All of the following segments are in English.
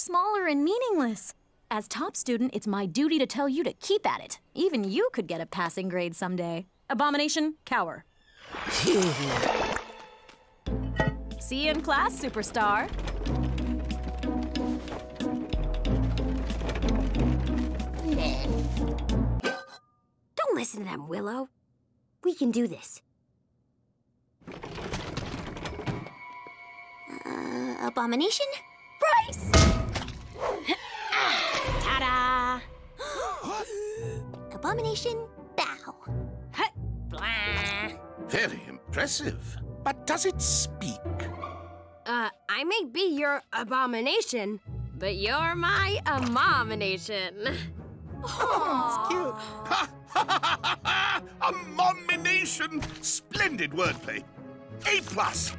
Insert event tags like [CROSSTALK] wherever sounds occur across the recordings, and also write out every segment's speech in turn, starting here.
smaller and meaningless. As top student, it's my duty to tell you to keep at it. Even you could get a passing grade someday. Abomination, cower. [LAUGHS] See you in class, superstar. Don't listen to them, Willow. We can do this. Uh, abomination? Bryce! Ta-da! abomination, bow. Blah. Very impressive. But does it speak? Uh, I may be your abomination, but you're my abomination. Ha! Ha! Ha! Ha! Abomination! Splendid wordplay. A plus.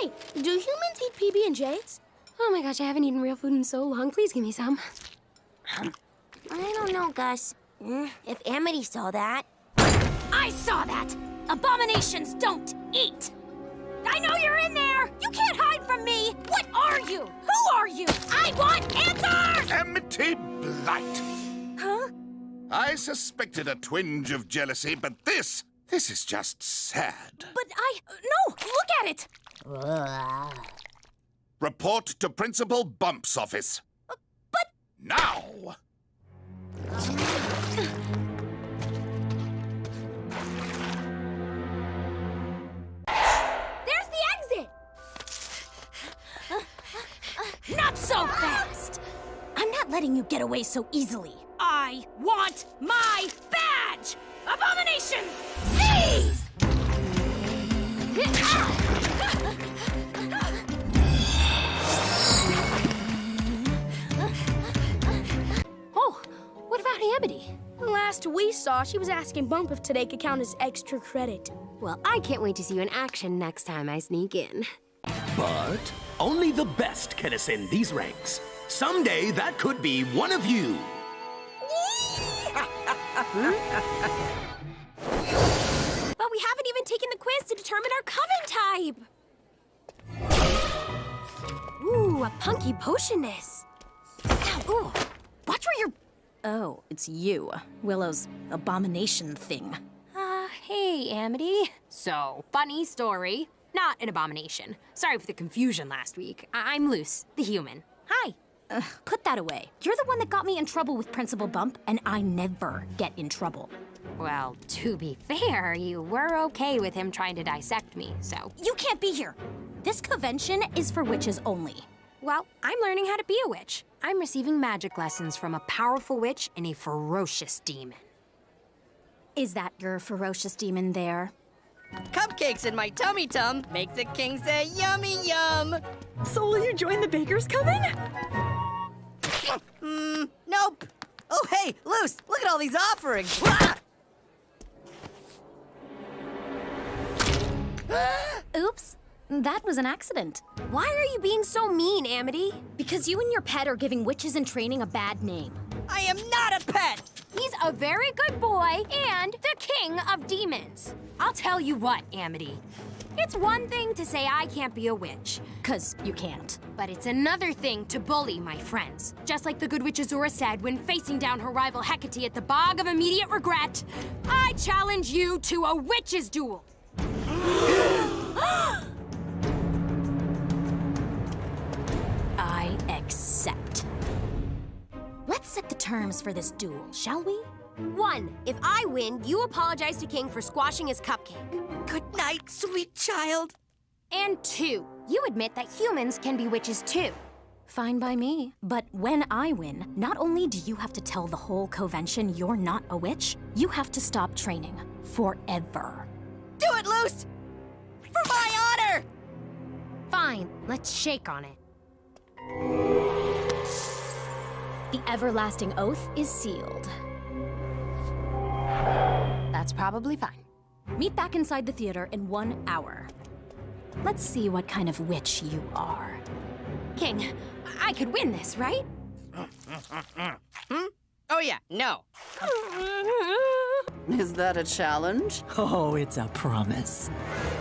Hey, do humans eat PB and J's? Oh my gosh, I haven't eaten real food in so long. Please give me some. I don't know, Gus. If Amity saw that, I saw that! Abominations don't eat! I know you're in there! You can't hide from me! What are you? Who are you? I want answers! Amity Blight. Huh? I suspected a twinge of jealousy, but this, this is just sad. But I. No! Look at it! Report to Principal Bump's office. Uh, but. Now! There's the exit! Not so fast! I'm not letting you get away so easily. I want my badge! Abomination! Seize! What about Amity? Last we saw, she was asking Bump if today could count as extra credit. Well, I can't wait to see you in action next time I sneak in. But only the best can ascend these ranks. Someday that could be one of you. [LAUGHS] But we haven't even taken the quiz to determine our coven type. Ooh, a punky potionness. Ooh. Watch where you're. Oh, it's you. Willow's abomination thing. Uh, hey, Amity. So, funny story. Not an abomination. Sorry for the confusion last week. I- I'm Luz, the human. Hi. Ugh, put that away. You're the one that got me in trouble with Principal Bump, and I never get in trouble. Well, to be fair, you were okay with him trying to dissect me, so. You can't be here. This convention is for witches only. Well, I'm learning how to be a witch. I'm receiving magic lessons from a powerful witch and a ferocious demon. Is that your ferocious demon there? Cupcakes in my tummy tum makes the king say yummy yum. So will you join the Baker's Coven? Mm, nope. Oh, hey, Luz, look at all these offerings. [LAUGHS] Oops. That was an accident. Why are you being so mean, Amity? Because you and your pet are giving witches in training a bad name. I am not a pet. He's a very good boy and the king of demons. I'll tell you what, Amity. It's one thing to say I can't be a witch, Cause you can't. but it's another thing to bully my friends. Just like the good witch Azura said when facing down her rival Hecate at the Bog of Immediate Regret, I challenge you to a witch's duel. [GASPS] [GASPS] [GASPS] accept. Let's set the terms for this duel, shall we? One, if I win, you apologize to King for squashing his cupcake. Good night, sweet child. And two, you admit that humans can be witches too. Fine by me. But when I win, not only do you have to tell the whole convention you're not a witch, you have to stop training. Forever. Do it, Luz. For my honor. Fine, let's shake on it. The everlasting oath is sealed. That's probably fine. Meet back inside the theater in one hour. Let's see what kind of witch you are. King, I could win this, right? [LAUGHS] Hmm? Oh, yeah, no. [LAUGHS] Is that a challenge? Oh, it's a promise.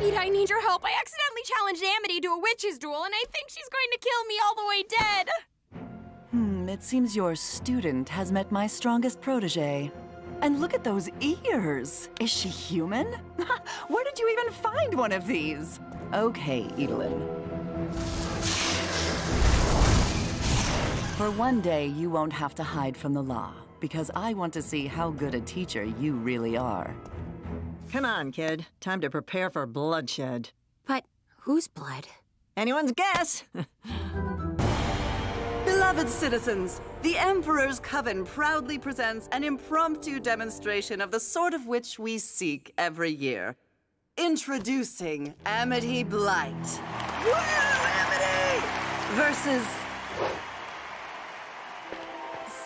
Eda, I need your help. I accidentally challenged Amity to a witch's duel, and I think she's going to kill me all the way dead. Hmm, it seems your student has met my strongest protege. And look at those ears! Is she human? [LAUGHS] Where did you even find one of these? Okay, Edalyn. For one day, you won't have to hide from the law, because I want to see how good a teacher you really are. Come on, kid. Time to prepare for bloodshed. But whose blood? Anyone's guess. [LAUGHS] Beloved citizens, the Emperor's Coven proudly presents an impromptu demonstration of the sort of which we seek every year. Introducing Amity Blight. Woo, Amity! Versus...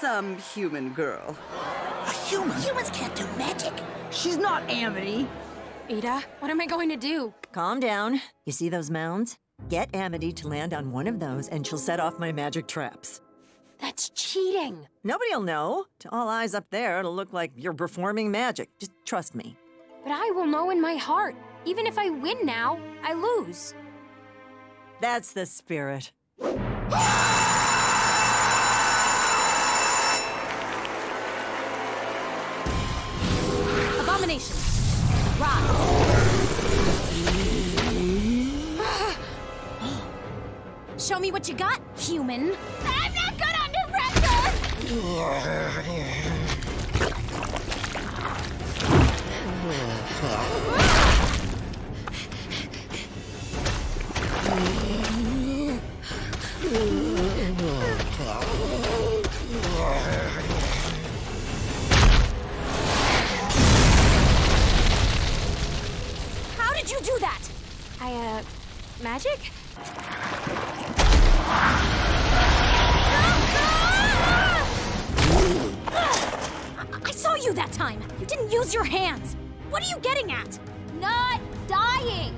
some human girl. A human? Humans can't do magic. She's not Amity. Eda, what am I going to do? Calm down. You see those mounds? Get Amity to land on one of those and she'll set off my magic traps. That's cheating. Nobody'll know. To all eyes up there, it'll look like you're performing magic. Just trust me. But I will know in my heart. Even if I win now, I lose. That's the spirit. [LAUGHS] Abomination. Rise. Show me what you got, human. I'm not good under pressure! [LAUGHS] did you do that? I, uh, magic? I saw you that time. You didn't use your hands. What are you getting at? Not dying.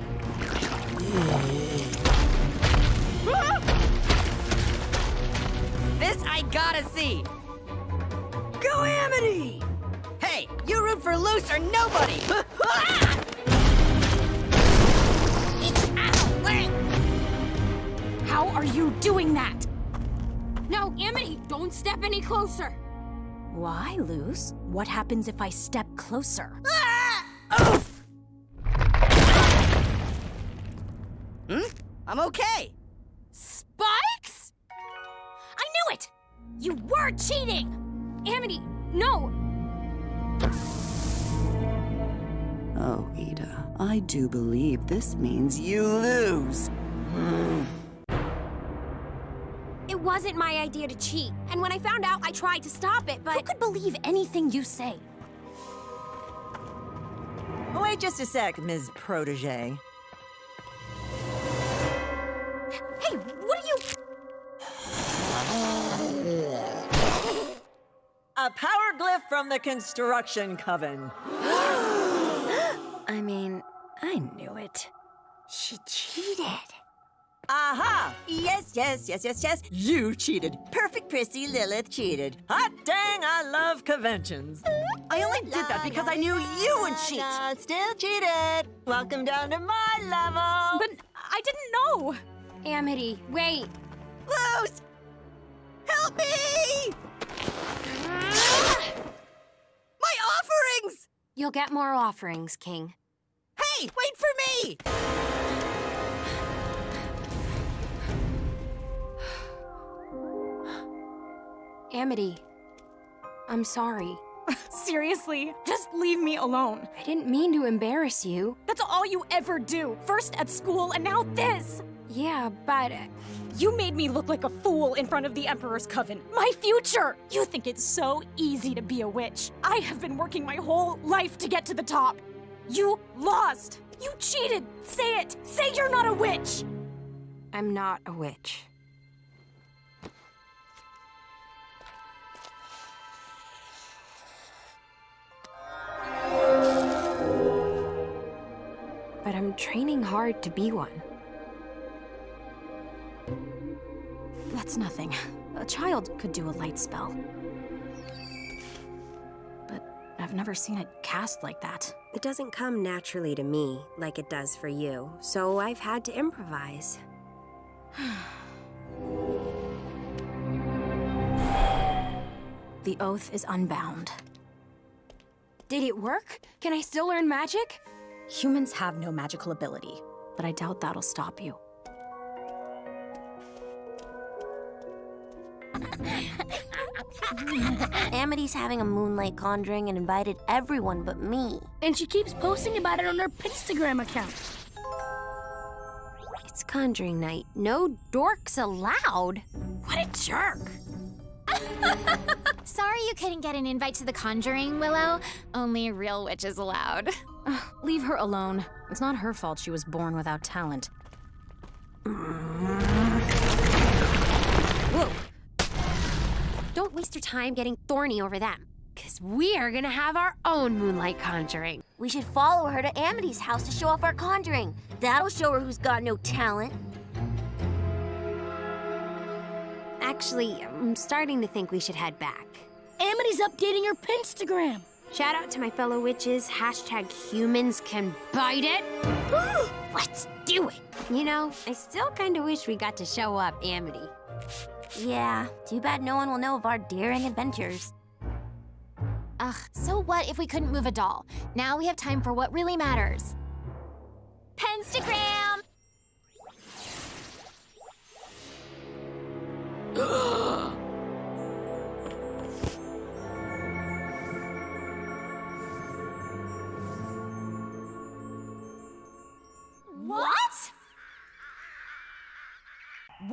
This I gotta see. Go Amity! Hey, you root for Luz or nobody. [LAUGHS] How are you doing that? No, Amity, don't step any closer. Why, Luz? What happens if I step closer? hmm? I'm okay. Spikes? I knew it! You were cheating! Amity, no. Oh, Eda, I do believe this means you lose. It wasn't my idea to cheat. And when I found out, I tried to stop it, but... Who could believe anything you say? Oh, wait just a sec, Ms. Protege. Hey, what are you... A power glyph from the Construction Coven. [GASPS] I mean, I knew it. She cheated. Aha! Yes, yes, yes, yes, yes. You cheated. Perfect Prissy Lilith cheated. Hot dang, I love conventions. I only did that because I knew you would cheat. Still cheated. Welcome down to my level. But I didn't know. Amity, wait. Luz! Help me! [GASPS] My offerings! You'll get more offerings, King. Hey, wait for me! Amity, I'm sorry. [LAUGHS] Seriously, just leave me alone. I didn't mean to embarrass you. That's all you ever do. First at school and now this. Yeah, but uh, You made me look like a fool in front of the Emperor's Coven. My future! You think it's so easy to be a witch. I have been working my whole life to get to the top. You lost. You cheated. Say it. Say you're not a witch. I'm not a witch. But I'm training hard to be one. That's nothing. A child could do a light spell. But I've never seen it cast like that. It doesn't come naturally to me like it does for you, so I've had to improvise. [SIGHS] The oath is unbound. Did it work? Can I still learn magic? Humans have no magical ability, but I doubt that'll stop you. Amity's having a moonlight conjuring and invited everyone but me. And she keeps posting about it on her Penstagram account. It's conjuring night. No dorks allowed. What a jerk. [LAUGHS] Sorry you couldn't get an invite to the conjuring, Willow. Only real witches allowed. [LAUGHS] [SIGHS] Leave her alone. It's not her fault she was born without talent. Whoa. Don't waste your time getting thorny over them. Cause we're gonna have our own moonlight conjuring. We should follow her to Amity's house to show off our conjuring. That'll show her who's got no talent. Actually, I'm starting to think we should head back. Amity's updating her Penstagram. Shout out to my fellow witches. Hashtag humans can bite it. Let's do it. You know, I still kind of wish we got to show up Amity. Yeah, too bad no one will know of our daring adventures. Ugh, so what if we couldn't move a doll? Now we have time for what really matters. Penstagram! [GASPS] [GASPS]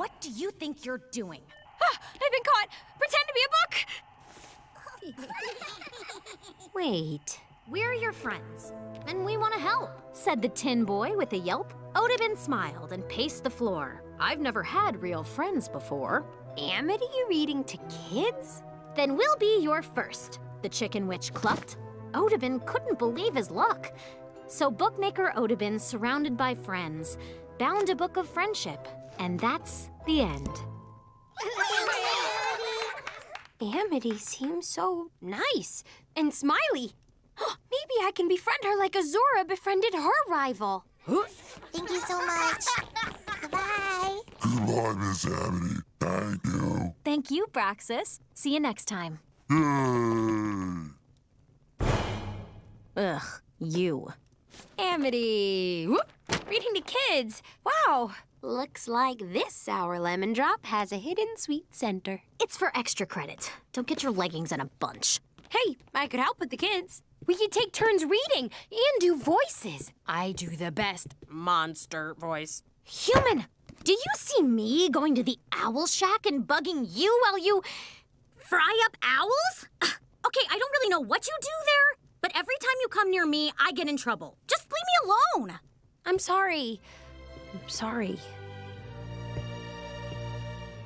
What do you think you're doing? Ah, I've been caught. Pretend to be a book. [LAUGHS] Wait. We're your friends, and we want to help, said the tin boy with a yelp. Otabin smiled and paced the floor. I've never had real friends before. Amity reading to kids? Then we'll be your first, the chicken witch clucked. Otabin couldn't believe his luck. So bookmaker Otabin, surrounded by friends, bound a book of friendship, and that's the end. Amity seems so nice and smiley. [GASPS] Maybe I can befriend her like Azura befriended her rival. Thank you so much. Goodbye. Goodbye, Miss Amity. Thank you. Thank you, Braxis. See you next time. Yay! Ugh, you. Amity! Whoop. Reading to kids. Wow. Looks like this sour lemon drop has a hidden sweet center. It's for extra credit. Don't get your leggings in a bunch. Hey, I could help with the kids. We could take turns reading and do voices. I do the best monster voice. Human, do you see me going to the owl shack and bugging you while you fry up owls? [SIGHS] Okay, I don't really know what you do there, but every time you come near me, I get in trouble. Just leave me alone. I'm sorry. I'm sorry.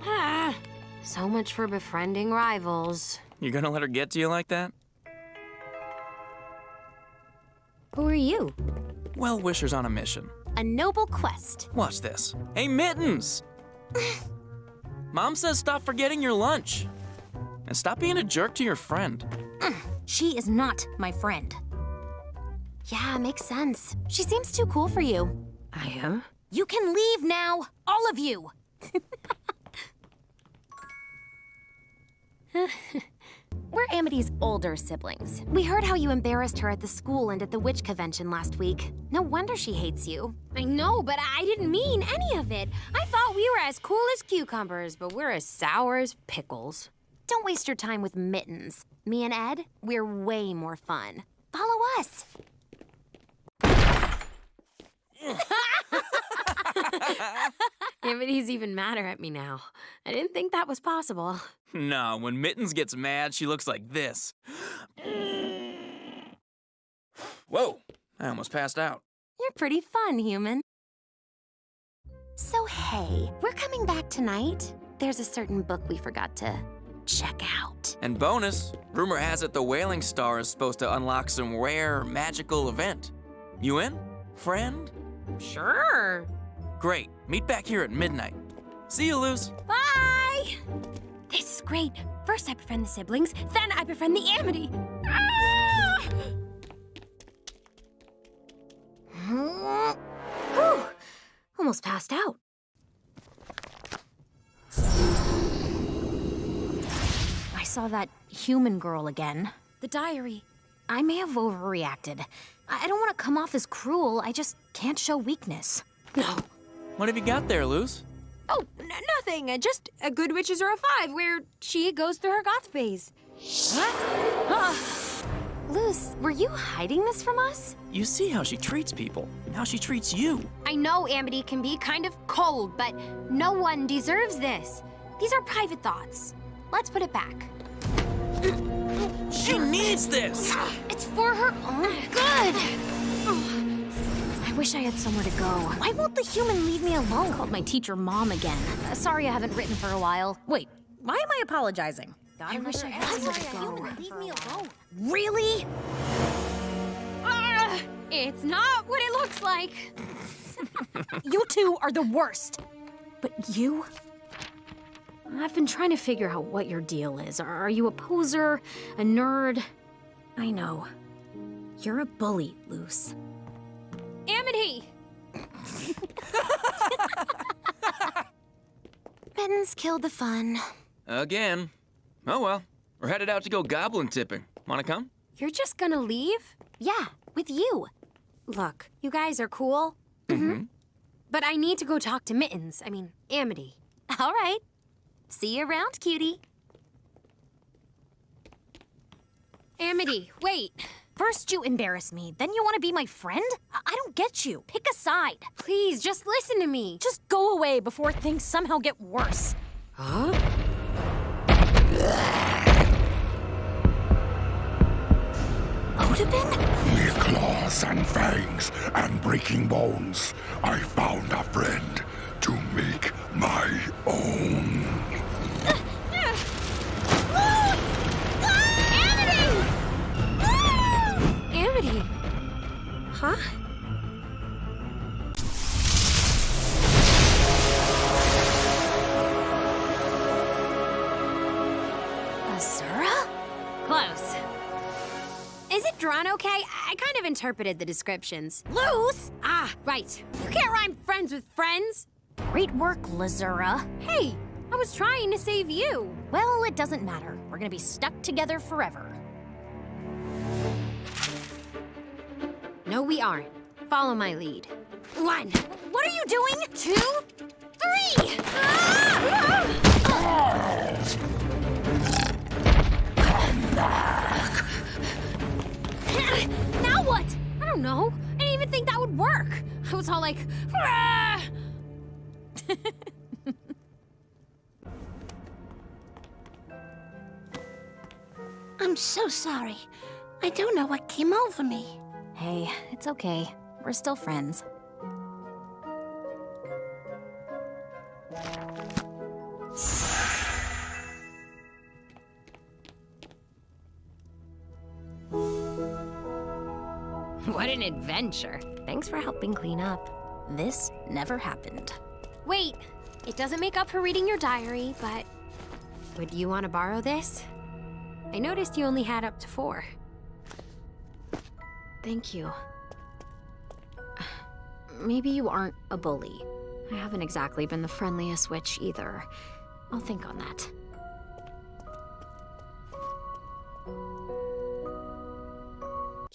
Ah, so much for befriending rivals. You're gonna let her get to you like that? Who are you? Well wishers on a mission. A noble quest. Watch this. Hey, Mittens! [LAUGHS] Mom says stop forgetting your lunch. And stop being a jerk to your friend. [CLEARS THROAT] She is not my friend. Yeah, makes sense. She seems too cool for you. I am? You can leave now, all of you. [LAUGHS] We're Amity's older siblings. We heard how you embarrassed her at the school and at the witch convention last week. No wonder she hates you. I know, but I didn't mean any of it. I thought we were as cool as cucumbers, but we're as sour as pickles. Don't waste your time with mittens. Me and Ed, we're way more fun. Follow us. [LAUGHS] [LAUGHS] Amity's even madder at me now. I didn't think that was possible. No, when Mittens gets mad, she looks like this. Whoa, I almost passed out. You're pretty fun, human. So, hey, we're coming back tonight. There's a certain book we forgot to check out. And bonus, rumor has it the Wailing Star is supposed to unlock some rare magical event. You in, friend? Sure. Great. Meet back here at midnight. See you, Luz. Bye! This is great. First I befriend the siblings, then I befriend the Amity. Ah! Whew. Almost passed out. I saw that human girl again. The diary. I may have overreacted. I I don't want to come off as cruel. I just can't show weakness. No. What have you got there, Luz? Oh, nothing. Uh, just a good witches or a five, where she goes through her goth phase. What? Luz, were you hiding this from us? You see how she treats people, how she treats you. I know Amity can be kind of cold, but no one deserves this. These are private thoughts. Let's put it back. She needs this! It's for her own good. I wish I had somewhere to go. Why won't the human leave me alone? Called my teacher mom again. Uh, sorry I haven't written for a while. Wait, why am I apologizing? I wish I had somewhere to go. Leave me alone. Really? Ah, it's not what it looks like. [LAUGHS] You two are the worst. But you? I've been trying to figure out what your deal is. Are are you a poser? A nerd? I know. You're a bully, Luz. Amity! Mittens killed the fun. Again. Oh well, we're headed out to go goblin tipping. Wanna come? You're just gonna leave? Yeah, with you. Look, you guys are cool, Mm-hmm. but I need to go talk to Mittens. I mean, Amity. All right. See you around, cutie. Amity, wait. First you embarrass me, then you want to be my friend? I, I don't get you. Pick a side. Please, just listen to me. Just go away before things somehow get worse. Huh? Otabin? With claws and fangs and breaking bones, I found a friend to make my own. Huh? Azura? Close. Is it drawn okay? I kind of interpreted the descriptions. Luz? Ah, right. You can't rhyme friends with friends. Great work, Luzura. Hey, I was trying to save you. Well, it doesn't matter. We're gonna be stuck together forever. No, we aren't. Follow my lead. One. What are you doing? Two. Three! Ah! now what? I don't know. I didn't even think that would work. I was all like! [LAUGHS] I'm so sorry. I don't know what came over me. Hey, it's okay. We're still friends. What an adventure. Thanks for helping clean up. This never happened. Wait, it doesn't make up for reading your diary, but would you want to borrow this? I noticed you only had up to four. Thank you. Maybe you aren't a bully. I haven't exactly been the friendliest witch either. I'll think on that.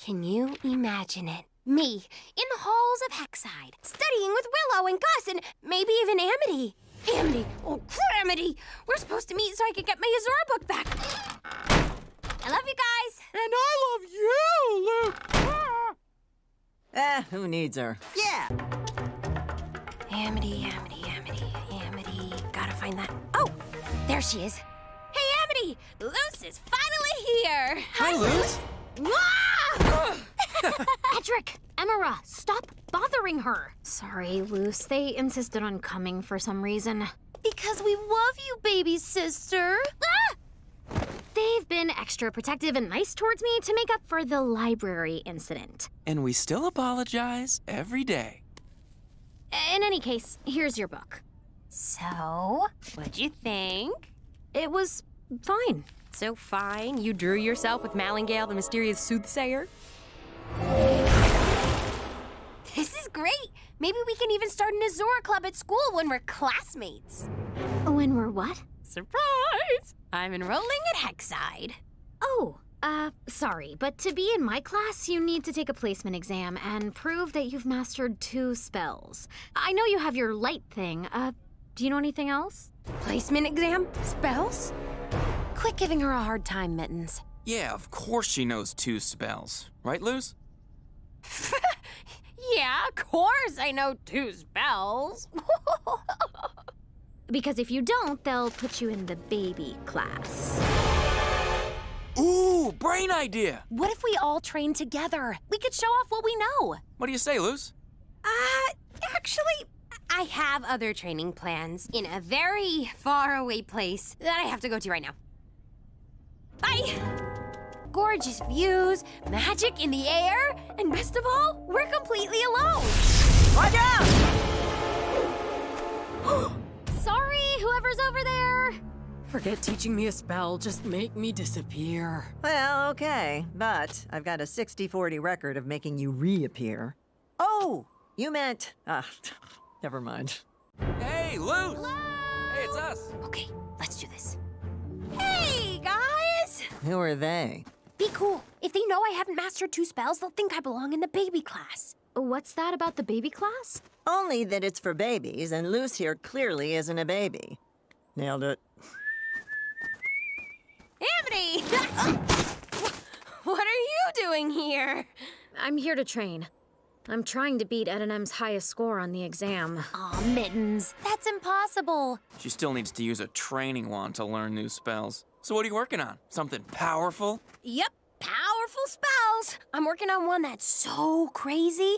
Can you imagine it? Me, in the halls of Hexside, studying with Willow and Gus and maybe even Amity. Amity, oh, Amity! We're supposed to meet so I can get my Azura book back. I love you guys. And I love you, Luke! Eh, who needs her? Yeah! Amity, Amity, Amity, Amity. Gotta find that. Oh, there she is. Hey, Amity! Luz is finally here! Hi, Luz. [LAUGHS] Edric! Emira, stop bothering her! Sorry, Luz. They insisted on coming for some reason. Because we love you, baby sister. Ah! They've been extra protective and nice towards me to make up for the library incident. And we still apologize every day. In any case, here's your book. So, what'd you think? It was fine. So fine, you drew yourself with Malingale, the mysterious soothsayer? This is great! Maybe we can even start an Azura club at school when we're classmates. When we're what? Surprise! I'm enrolling at Hexside. Oh, uh, sorry, but to be in my class, you need to take a placement exam and prove that you've mastered two spells. I know you have your light thing. Uh, do you know anything else? Placement exam? Spells? Quit giving her a hard time, Mittens. Yeah, of course she knows two spells. Right, Luz? [LAUGHS] Yeah, of course I know two spells. [LAUGHS] Because if you don't, they'll put you in the baby class. Ooh, brain idea! what if we all train together? We could show off what we know. What do you say, Luz? Uh, actually, I have other training plans in a very far away place that I have to go to right now. Bye! Gorgeous views, magic in the air, and best of all, we're completely alone. Watch out! [GASPS] Sorry, whoever's over there. Forget teaching me a spell, just make me disappear. Well, okay, but I've got a 60 40 record of making you reappear. Oh, you meant. Ah, [LAUGHS] never mind. Hey, Luz! Hey, it's us. Okay, let's do this. Hey, guys! Who are they? Be cool. If they know I haven't mastered two spells, they'll think I belong in the baby class. What's that about the baby class? Only that it's for babies, and Luz here clearly isn't a baby. Nailed it. Amity! [LAUGHS] what are you doing here? I'm here to train. I'm trying to beat Ed and M's highest score on the exam. Aw, Mittens. That's impossible. She still needs to use a training wand to learn new spells. So what are you working on? Something powerful? Yep, powerful spells. I'm working on one that's so crazy.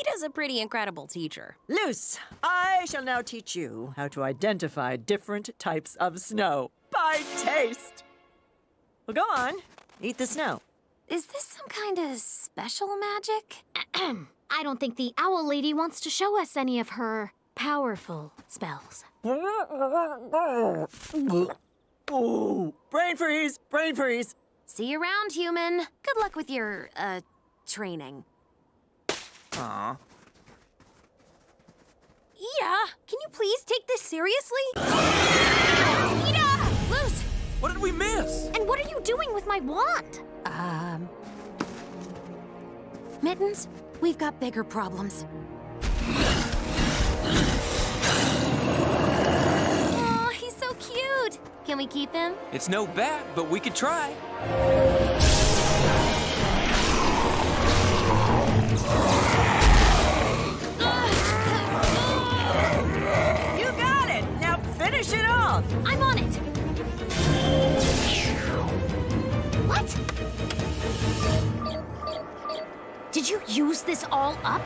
Eda's a pretty incredible teacher. Luz, I shall now teach you how to identify different types of snow by taste. Well, go on. Eat the snow. Is this some kind of special magic? [CLEARS THROAT] I don't think the owl lady wants to show us any of her powerful spells. [LAUGHS] Ooh, brain freeze, brain freeze. See you around, human. Good luck with your, uh, training. Aw. Eda, can you please take this seriously? Eda! Luz, What did we miss? and what are you doing with my wand? Um. Mittens, we've got bigger problems. Oh, he's so cute. Can we keep him? It's no bat, but we could try. You got it. Now finish it off. I'm on it. What? Did you use this all up?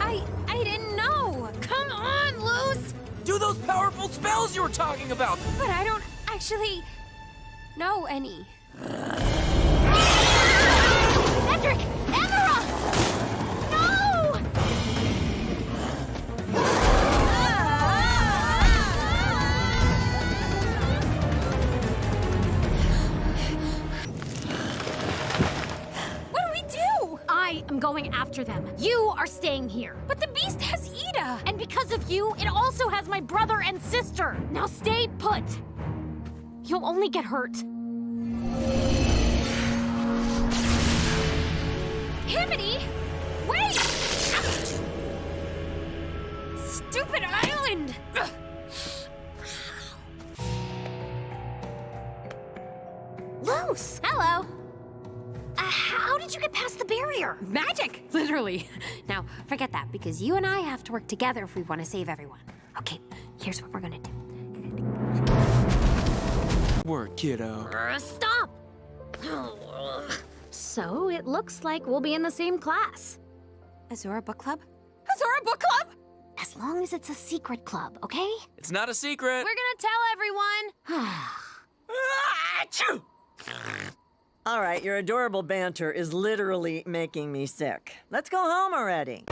I I didn't know. Come on, Luz. Do those powerful spells you were talking about. But I don't actually know any. Edric! Emira! No! What do we do? I am going after them. You are staying here. But the beast has Eda. And because of you, it also has my brother and sister. Now stay put. You'll only get hurt. Himiny! Wait! Stupid island! Luz! Hello. Uh, how did you get past the barrier? Magic, literally. Now, forget that, because you and I have to work together if we want to save everyone. Okay, here's what we're gonna do. Word, kiddo. Uh, stop! [SIGHS] So it looks like we'll be in the same class. Azura Book Club? Azura Book Club? As long as it's a secret club, okay? It's not a secret. We're gonna tell everyone. [SIGHS] All right, your adorable banter is literally making me sick. Let's go home already.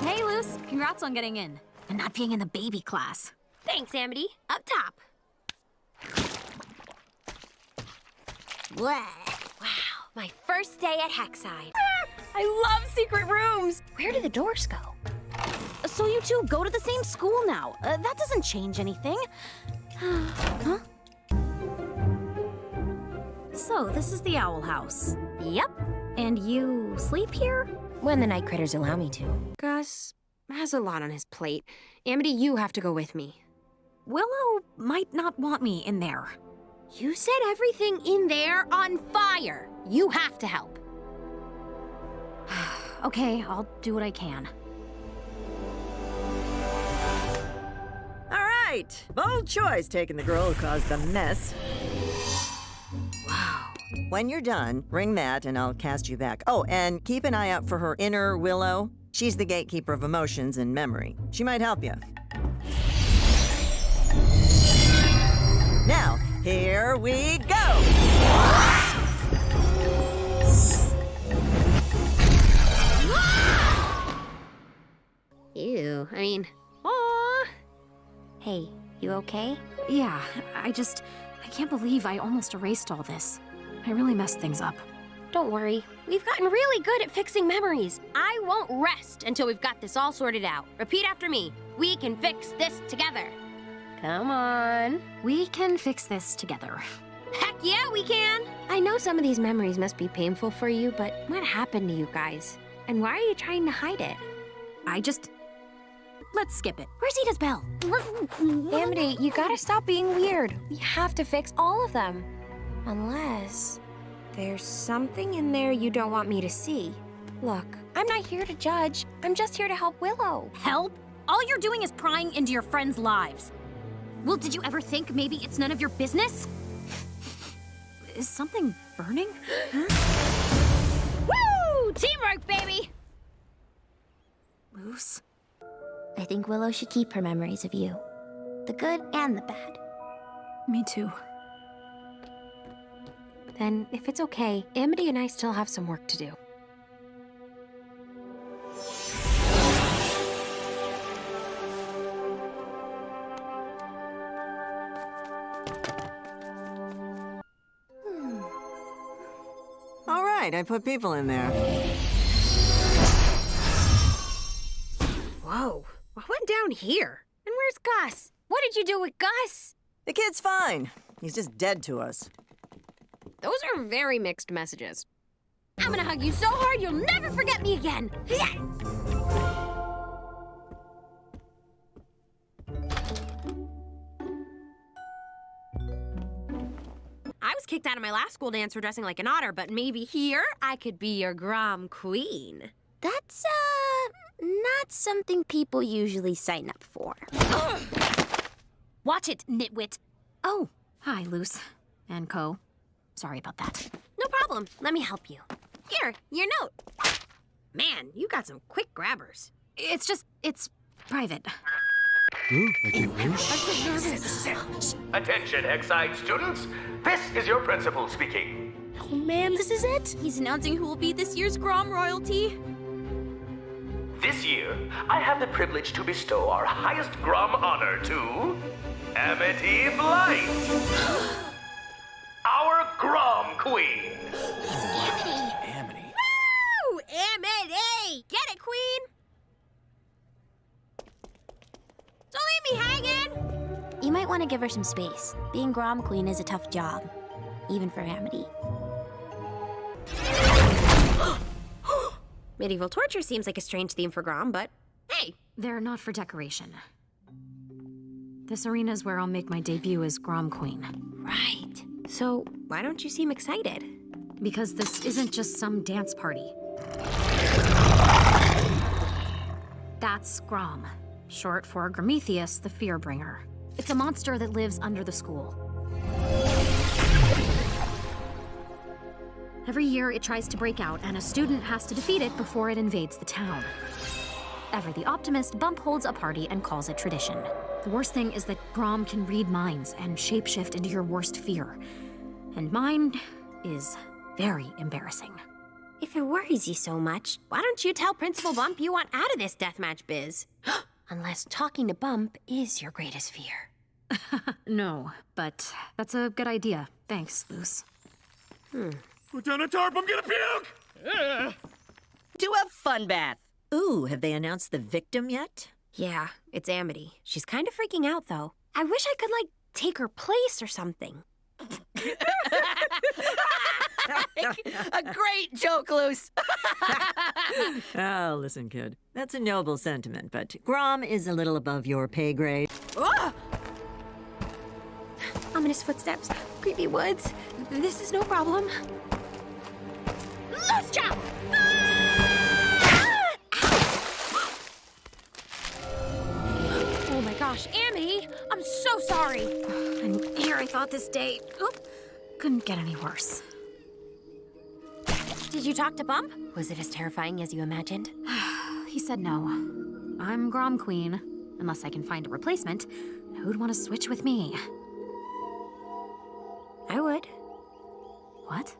Hey, Luz. Congrats on getting in. And not being in the baby class. Thanks, Amity. Up top. Wow, my first day at Hexside. I love secret rooms! Where do the doors go? So you two go to the same school now. Uh, that doesn't change anything. [GASPS] huh? So, this is the Owl House. Yep. And you sleep here? When the night critters allow me to. Gus has a lot on his plate. Amity, you have to go with me. Willow might not want me in there. You set everything in there on fire. You have to help. [SIGHS] okay, I'll do what I can. All right. Bold choice taking the girl who caused the mess. Wow. When you're done, ring that and I'll cast you back. Oh, and keep an eye out for her inner Willow. She's the gatekeeper of emotions and memory. She might help you. Now, here we go! Ew, I mean, aw. Hey, you okay? Yeah, I just. I can't believe I almost erased all this. I really messed things up. Don't worry, we've gotten really good at fixing memories. I won't rest until we've got this all sorted out. Repeat after me. We can fix this together. Come on. We can fix this together. Heck yeah, we can! I know some of these memories must be painful for you, but what happened to you guys? And why are you trying to hide it? I just. Let's skip it. Where's Edith's bell? Amity, you gotta stop being weird. We have to fix all of them. Unless there's something in there you don't want me to see. Look, I'm not here to judge. I'm just here to help Willow. Help? All you're doing is prying into your friends' lives. Well, did you ever think maybe it's none of your business? Is something burning? Woo! Teamwork, baby! Luz? I think Willow should keep her memories of you. The good and the bad. Me too. Then, if it's okay, Amity and I still have some work to do. Right, I put people in there. Whoa, what went down here? And where's Gus? What did you do with Gus? The kid's fine. He's just dead to us. Those are very mixed messages. I'm gonna hug you so hard you'll never forget me again. I was kicked out of my last school dance for dressing like an otter, but maybe here I could be your Grom Queen. That's, uh, not something people usually sign up for. Watch it, nitwit. Oh, hi, Luz. And Co. Sorry about that. No problem. Let me help you. Here, your note. Man, you got some quick grabbers. It's just, it's private. Attention, Hexside students. This is your principal speaking. Oh man, this is it. He's announcing who will be this year's Grom royalty. This year, I have the privilege to bestow our highest Grom honor to Amity Blight, our Grom Queen. Amity. Woo! Amity! Get it, Queen? Don't leave me hanging! You might want to give her some space. Being Grom Queen is a tough job, even for Amity. [GASPS] Medieval torture seems like a strange theme for Grom, but hey. They're not for decoration. This arena is where I'll make my debut as Grom Queen. Right. So, why don't you seem excited? Because this isn't just some dance party. That's Grom, short for Grometheus the Fearbringer. It's a monster that lives under the school. Every year it tries to break out, and a student has to defeat it before it invades the town. Ever the optimist, Bump holds a party and calls it tradition. The worst thing is that Grom can read minds and shapeshift into your worst fear. And mine is very embarrassing. If it worries you so much, why don't you tell Principal Bump you want out of this deathmatch biz? [GASPS] Unless talking to Bump is your greatest fear. No, but that's a good idea. Thanks, Luz. Put down a tarp, I'm gonna puke! Do a fun bath. Ooh, have they announced the victim yet? Yeah, it's Amity. She's kind of freaking out, though. I wish I could, like, take her place or something. [LAUGHS] a great joke, Luz. oh, [LAUGHS] listen, kid. That's a noble sentiment, but Grom is a little above your pay grade. Ominous footsteps, creepy woods. This is no problem. Luz chop! Ah! Oh my gosh, Amity! I'm so sorry. And here I thought this day oop, couldn't get any worse. Did you talk to Bump? Was it as terrifying as you imagined? [SIGHS] he said no. I'm Grom Queen. Unless I can find a replacement, who'd want to switch with me? I would. What?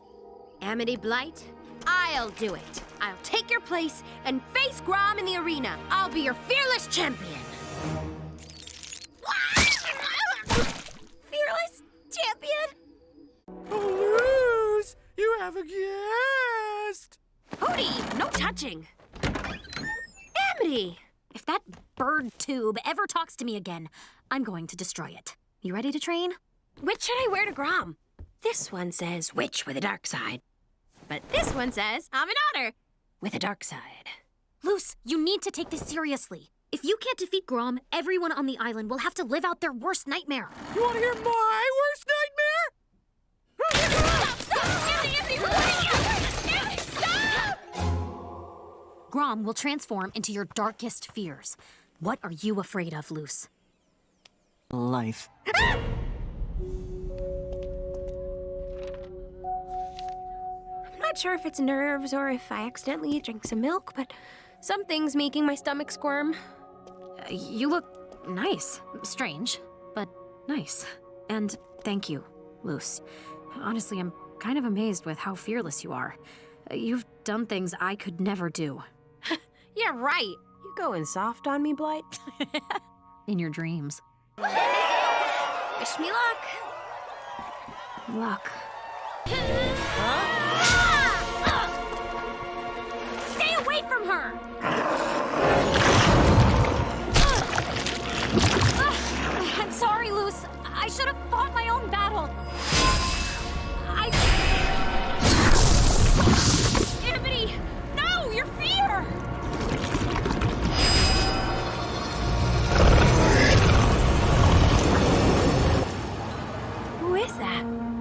Amity Blight, I'll do it. I'll take your place and face Grom in the arena. I'll be your fearless champion. [LAUGHS] fearless champion? Luz, you have a guest! Hootie, no touching. Amity! If that bird tube ever talks to me again, I'm going to destroy it. You ready to train? Which should I wear to Grom? This one says witch with a dark side. But this one says I'm an otter with a dark side. Luz, you need to take this seriously. If you can't defeat Grom, everyone on the island will have to live out their worst nightmare. You want to hear my worst nightmare? Stop! Stop! Stop! Stop! Grom will transform into your darkest fears. What are you afraid of, Luz? Life. [LAUGHS] not sure if it's nerves or if I accidentally drank some milk, but something's making my stomach squirm. Uh, you look nice. Strange, but nice. And thank you, Luz. Honestly, I'm kind of amazed with how fearless you are. Uh, You've done things I could never do. [LAUGHS] Yeah, right. You going soft on me, Blight? [LAUGHS] In your dreams. Wish me luck. Luck. Stay sorry, I should have fought my own battle. I. Amity! No! Your fear! Who is that?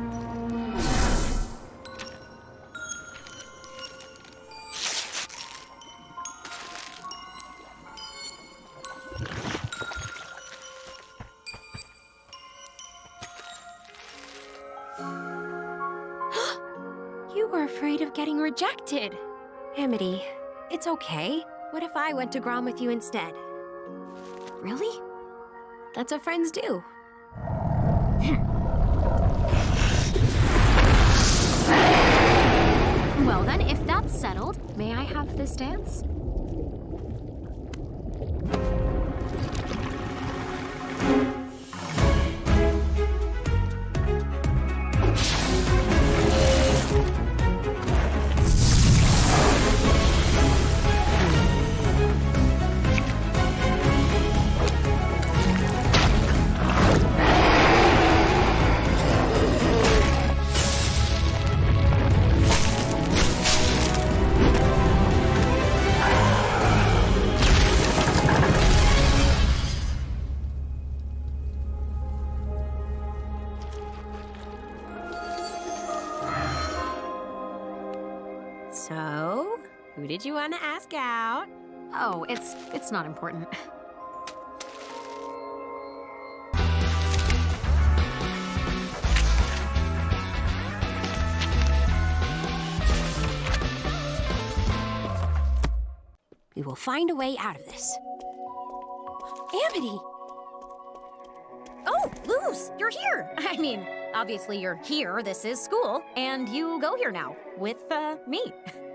Rejected. Amity, it's okay. What if I went to Grom with you instead? Really? That's what friends do. Hmm. Well, then, if that's settled, may I have this dance? Who did you want to ask out? Oh, it's it's not important. We will find a way out of this. Amity! Oh, Luz, you're here. [LAUGHS] I mean, obviously you're here. This is school, and you go here now with uh, me. [LAUGHS]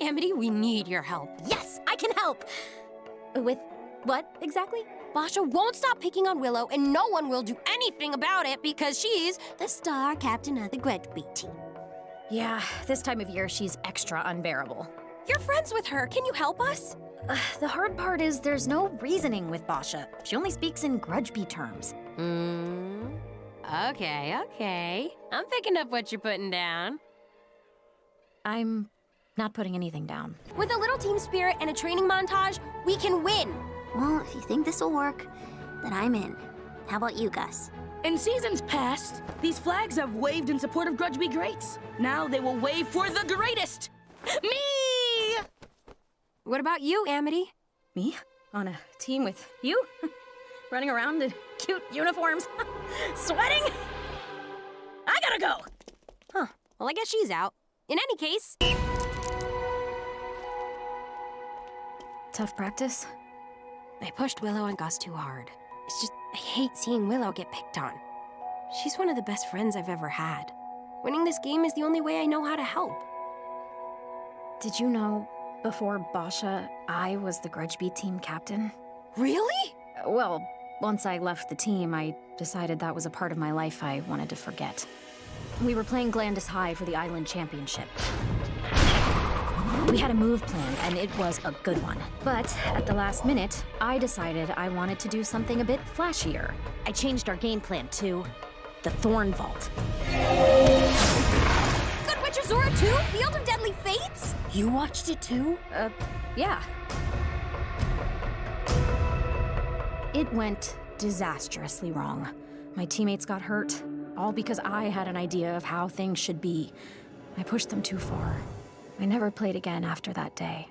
Amity, we need your help. Yes, I can help. With What exactly? Boscha won't stop picking on Willow, and no one will do anything about it because she's the star captain of the Grudgby team. Yeah, this time of year she's extra unbearable. You're friends with her. Can you help us? Uh, the hard part is there's no reasoning with Boscha. She only speaks in Grudgby terms. Hmm. Okay, okay. I'm picking up what you're putting down. I'm not putting anything down. With a little team spirit and a training montage, we can win. Well, if you think this'll work, then I'm in. How about you, Gus? In seasons past, these flags have waved in support of Grudgby Greats. Now they will wave for the greatest! Me! What about you, Amity? Me? On a team with you? [LAUGHS] Running around in cute uniforms? [LAUGHS] Sweating? I gotta go! Huh. Well, I guess she's out. In any case... Tough practice? I pushed Willow and Gus too hard. It's just, I hate seeing Willow get picked on. She's one of the best friends I've ever had. Winning this game is the only way I know how to help. Did you know, before Boscha, I was the Grudgby team captain? Really? Well, once I left the team, I decided that was a part of my life I wanted to forget. We were playing Glandus High for the Island Championship. We had a move plan, and it was a good one. But at the last minute, I decided I wanted to do something a bit flashier. I changed our game plan to the Thorn Vault. Good Witch Azura 2? Field of Deadly Fates? You watched it too? Uh, yeah. It went disastrously wrong. My teammates got hurt, all because I had an idea of how things should be. I pushed them too far. I never played again after that day.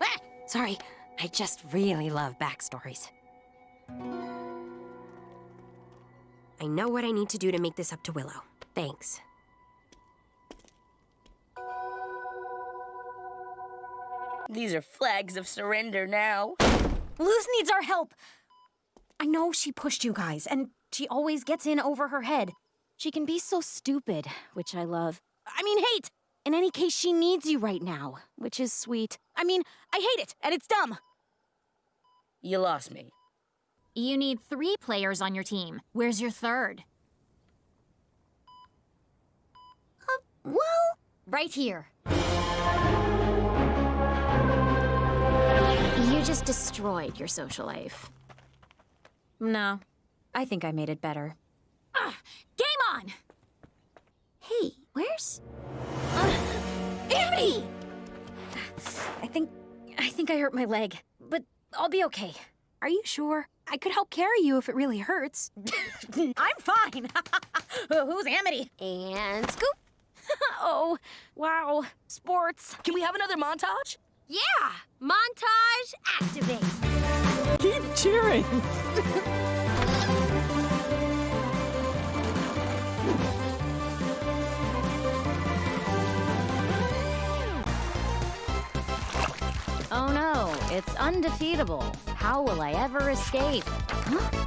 Ah! Sorry, I just really love backstories. I know what I need to do to make this up to Willow. Thanks. These are flags of surrender now. Luz needs our help! I know she pushed you guys, and she always gets in over her head. She can be so stupid, which I love. I mean, hate! In any case, she needs you right now, which is sweet. I mean, I hate it, and it's dumb. You lost me. You need three players on your team. Where's your third? Uh, well... Right here. You just destroyed your social life. No, I think I made it better. Ah, game on! Hey, where's... Uh, Amity! I think... I think I hurt my leg, but I'll be okay. Are you sure? I could help carry you if it really hurts. [LAUGHS] I'm fine. [LAUGHS] Who's Amity? And scoop. [LAUGHS] oh, wow. Sports. Can we have another montage? Yeah! Montage activate! Keep cheering! No, it's undefeatable. How will I ever escape? Huh?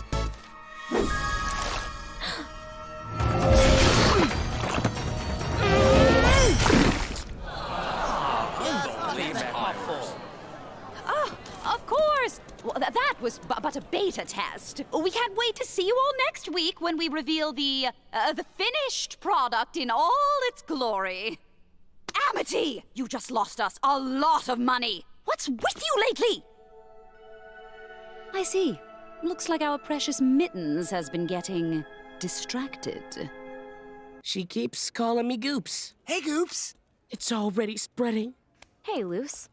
Of course! Well, th that was but a beta test. We can't wait to see you all next week when we reveal the, uh, the finished product in all its glory. Amity, you just lost us a lot of money. What's with you lately? I see. Looks like our precious Mittens has been getting distracted. She keeps calling me Goops. Hey, Goops! It's already spreading. Hey, Luz.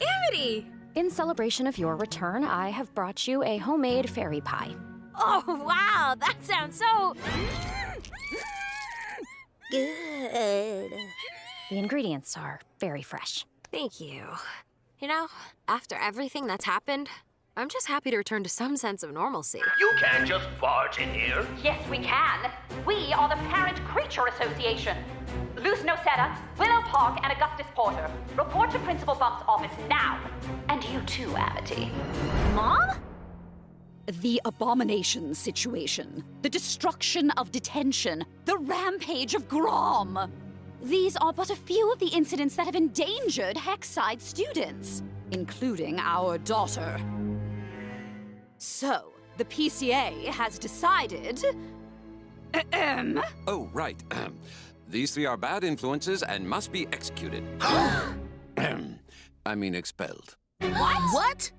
Amity! In celebration of your return, I have brought you a homemade fairy pie. Oh, wow! That sounds so... good. The ingredients are very fresh. Thank you. You know, after everything that's happened, I'm just happy to return to some sense of normalcy. You can't just barge in here. Yes, we can. We are the Parent Creature Association. Luz Noceda, Willow Park, and Augustus Porter. Report to Principal Bump's office now. And you too, Amity. Mom? The abomination situation, the destruction of detention, the rampage of Grom. These are but a few of the incidents that have endangered Hexside students. including our daughter. So, the PCA has decided. Ahem. Oh, right. Ahem. These three are bad influences and must be executed. [GASPS] Ahem. I mean, expelled. What? What?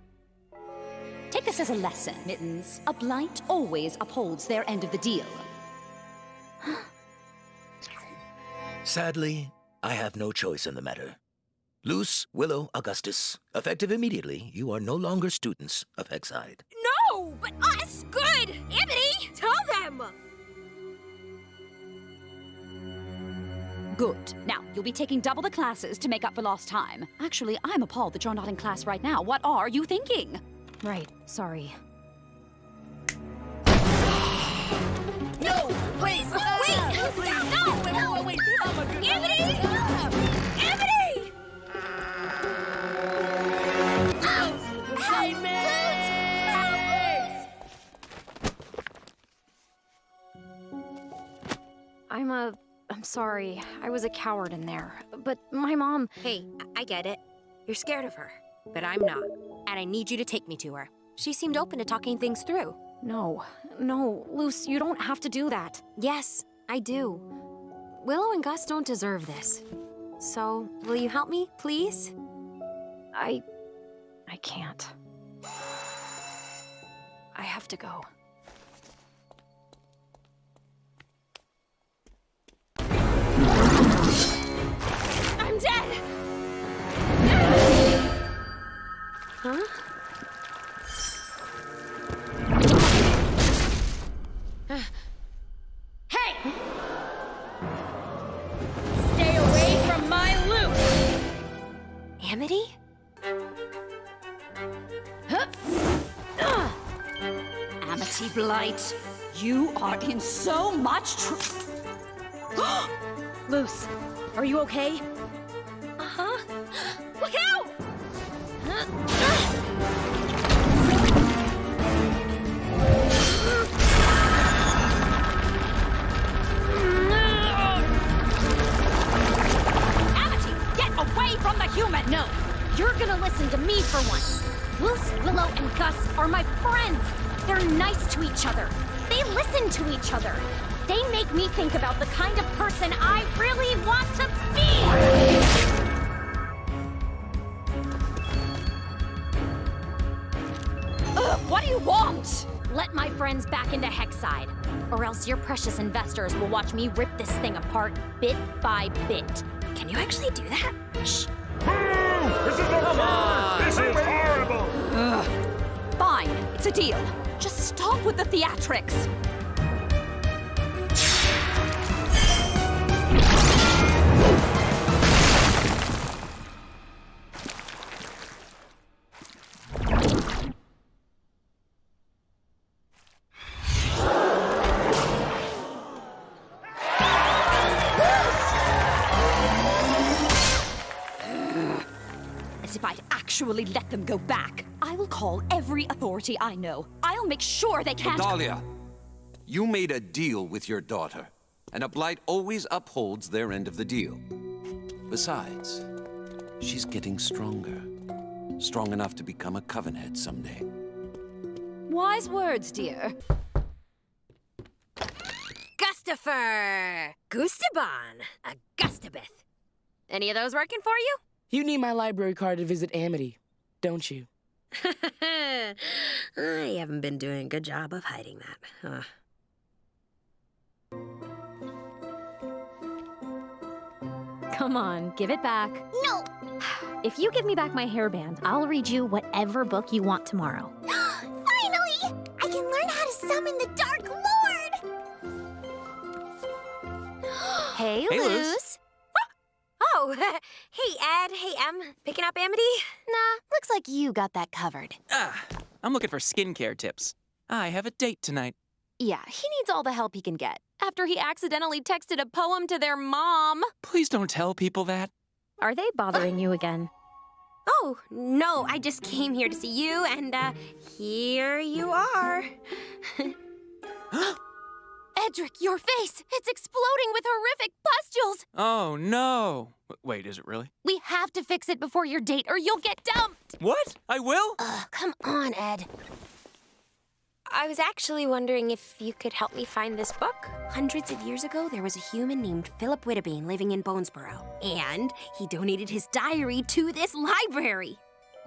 Take this as a lesson, Mittens. A blight always upholds their end of the deal. [GASPS] Sadly, I have no choice in the matter. Luz, Willow, Augustus, effective immediately, you are no longer students of Hexside. No, but us? Good! Amity! Tell them! Good. Now, you'll be taking double the classes to make up for lost time. Actually, I'm appalled that you're not in class right now. What are you thinking? Right, sorry. No! Please! Wait! Ah, please. I'm a. I'm sorry. I was a coward in there. But my mom. Hey, I get it. You're scared of her. But I'm not. And I need you to take me to her. She seemed open to talking things through. No, no, Luz, you don't have to do that. Yes, I do. Willow and Gus don't deserve this. So, will you help me, please? I. I can't. I have to go. I'm dead! Huh? Amity? Amity Blight, you are in so much trouble. [GASPS] Luz, are you okay? Human! No, you're gonna listen to me for once. Luz, Willow, and Gus are my friends. They're nice to each other. They listen to each other. They make me think about the kind of person I really want to be. Ugh, what do you want? Let my friends back into Hexside, or else your precious investors will watch me rip this thing apart bit by bit. Can you actually do that? Shh. This is absurd! This is horrible! Ugh. Fine, it's a deal. Just stop with the theatrics. Back. I will call every authority I know. I'll make sure they can't. Odalia, you made a deal with your daughter, and a blight always upholds their end of the deal. Besides, she's getting stronger. Strong enough to become a coven head someday. Wise words, dear. Gustafer! Gustaban! Augustabeth. Any of those working for you? You need my library card to visit Amity, don't you? [LAUGHS] I haven't been doing a good job of hiding that. Huh. Come on, give it back. No! If you give me back my hairband, I'll read you whatever book you want tomorrow. [GASPS] Finally! I can learn how to summon the Dark Lord! [GASPS] Hey, Hey, Luz. Luz. [LAUGHS] Oh, hey, Ed. Hey, Em. Picking up Amity? Nah, looks like you got that covered. Ah, I'm looking for skincare tips. I have a date tonight. Yeah, he needs all the help he can get after he accidentally texted a poem to their mom. Please don't tell people that. Are they bothering you again? Oh, no, I just came here to see you, and uh, here you are. [LAUGHS] [GASPS] Edric, your face! It's exploding with horrific pustules! Oh, no. W- Wait, is it really? We have to fix it before your date or you'll get dumped! What? I will? Uh, Come on, Ed. I was actually wondering if you could help me find this book. Hundreds of years ago, there was a human named Philip Wittebane living in Bonesborough. And he donated his diary to this library.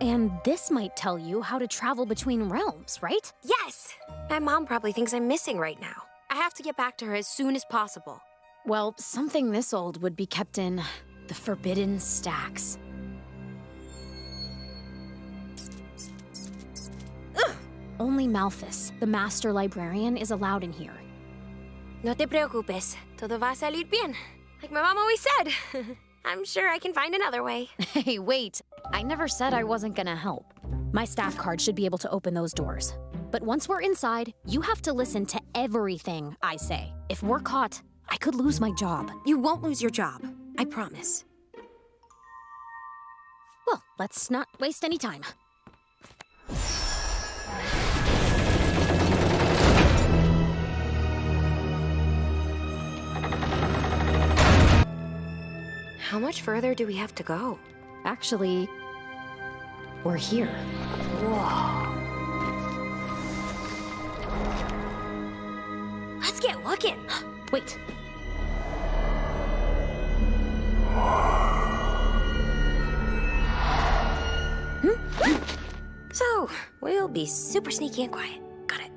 And this might tell you how to travel between realms, right? Yes! My mom probably thinks I'm missing right now. I have to get back to her as soon as possible. Well, something this old would be kept in the Forbidden Stacks. Only Malthus, the master librarian, is allowed in here. No te preocupes. Todo va a salir bien. Like my mom always said. [LAUGHS] I'm sure I can find another way. [LAUGHS] Hey, wait. I never said I wasn't gonna help. My staff card should be able to open those doors. But once we're inside, you have to listen to everything I say. If we're caught, I could lose my job. You won't lose your job. I promise. Well, let's not waste any time. How much further do we have to go? Actually, we're here. Whoa. Let's get looking. [GASPS] Wait. Hmm? So, we'll be super sneaky and quiet. Got it.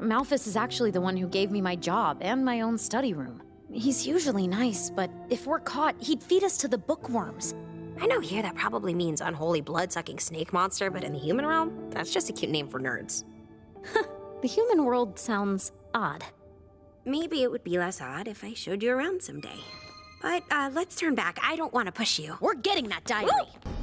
Malthus is actually the one who gave me my job and my own study room. He's usually nice, but if we're caught, he'd feed us to the bookworms. I know here that probably means unholy blood-sucking snake monster, but in the human realm, that's just a cute name for nerds. [LAUGHS] The human world sounds odd. Maybe it would be less odd if I showed you around someday. But uh, let's turn back. I don't want to push you. We're getting that diary. You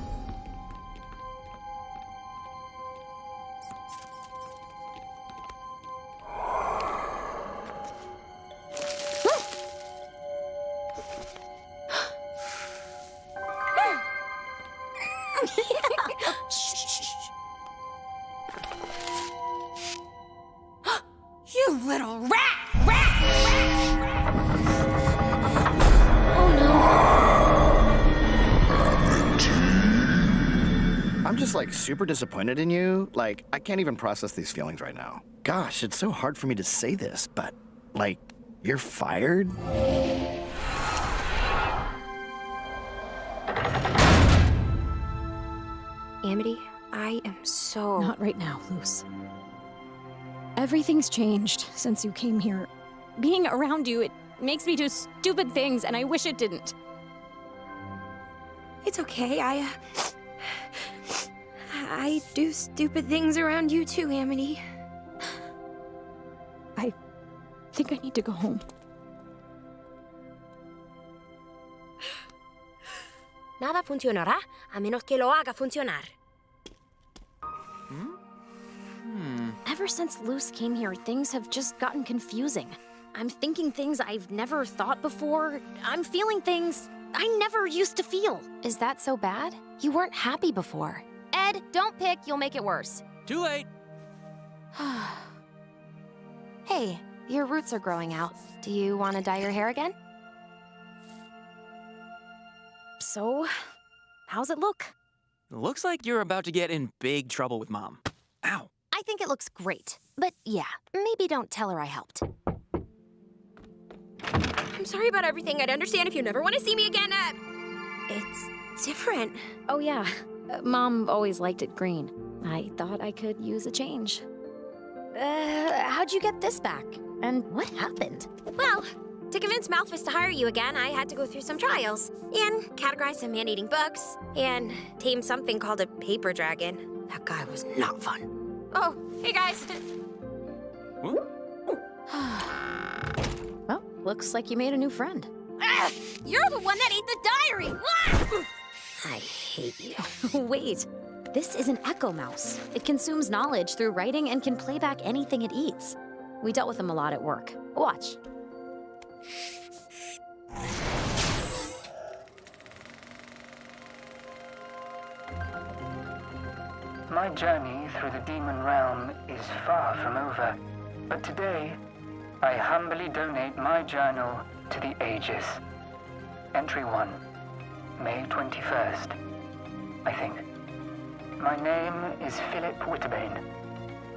super disappointed in you. Like, I can't even process these feelings right now. Gosh, it's so hard for me to say this, but like, you're fired? Amity, I am so. Not right now, Luz. Everything's changed since you came here. Being around you, it makes me do stupid things, and I wish it didn't. It's okay. I. Uh, I do stupid things around you too, Amity. I think I need to go home. Nada funcionará a menos que lo haga funcionar. Hmm? Hmm. Ever since Luz came here, things have just gotten confusing. I'm thinking things I've never thought before. I'm feeling things I never used to feel. Is that so bad? You weren't happy before. Ed, don't pick, you'll make it worse. Too late. [SIGHS] hey, your roots are growing out. Do you want to dye your hair again? So, how's it look? Looks like you're about to get in big trouble with Mom. Ow. I think it looks great. But yeah, maybe don't tell her I helped. I'm sorry about everything. I'd understand if you never want to see me again. Uh, it's different. Oh, yeah. Mom always liked it green. I thought I could use a change. Uh, how'd you get this back? And what happened? Well, to convince Malthus to hire you again, I had to go through some trials and categorize some man-eating bugs and tame something called a paper dragon. That guy was not fun. Oh, hey guys. [SIGHS] Well, looks like you made a new friend. Ah, you're the one that ate the diary. I hate you. [LAUGHS] Wait, this is an echo mouse. It consumes knowledge through writing and can play back anything it eats. We dealt with them a lot at work. Watch. My journey through the demon realm is far from over, but today I humbly donate my journal to the ages. Entry 1, May 21st, I think. My name is Philip Wittebane,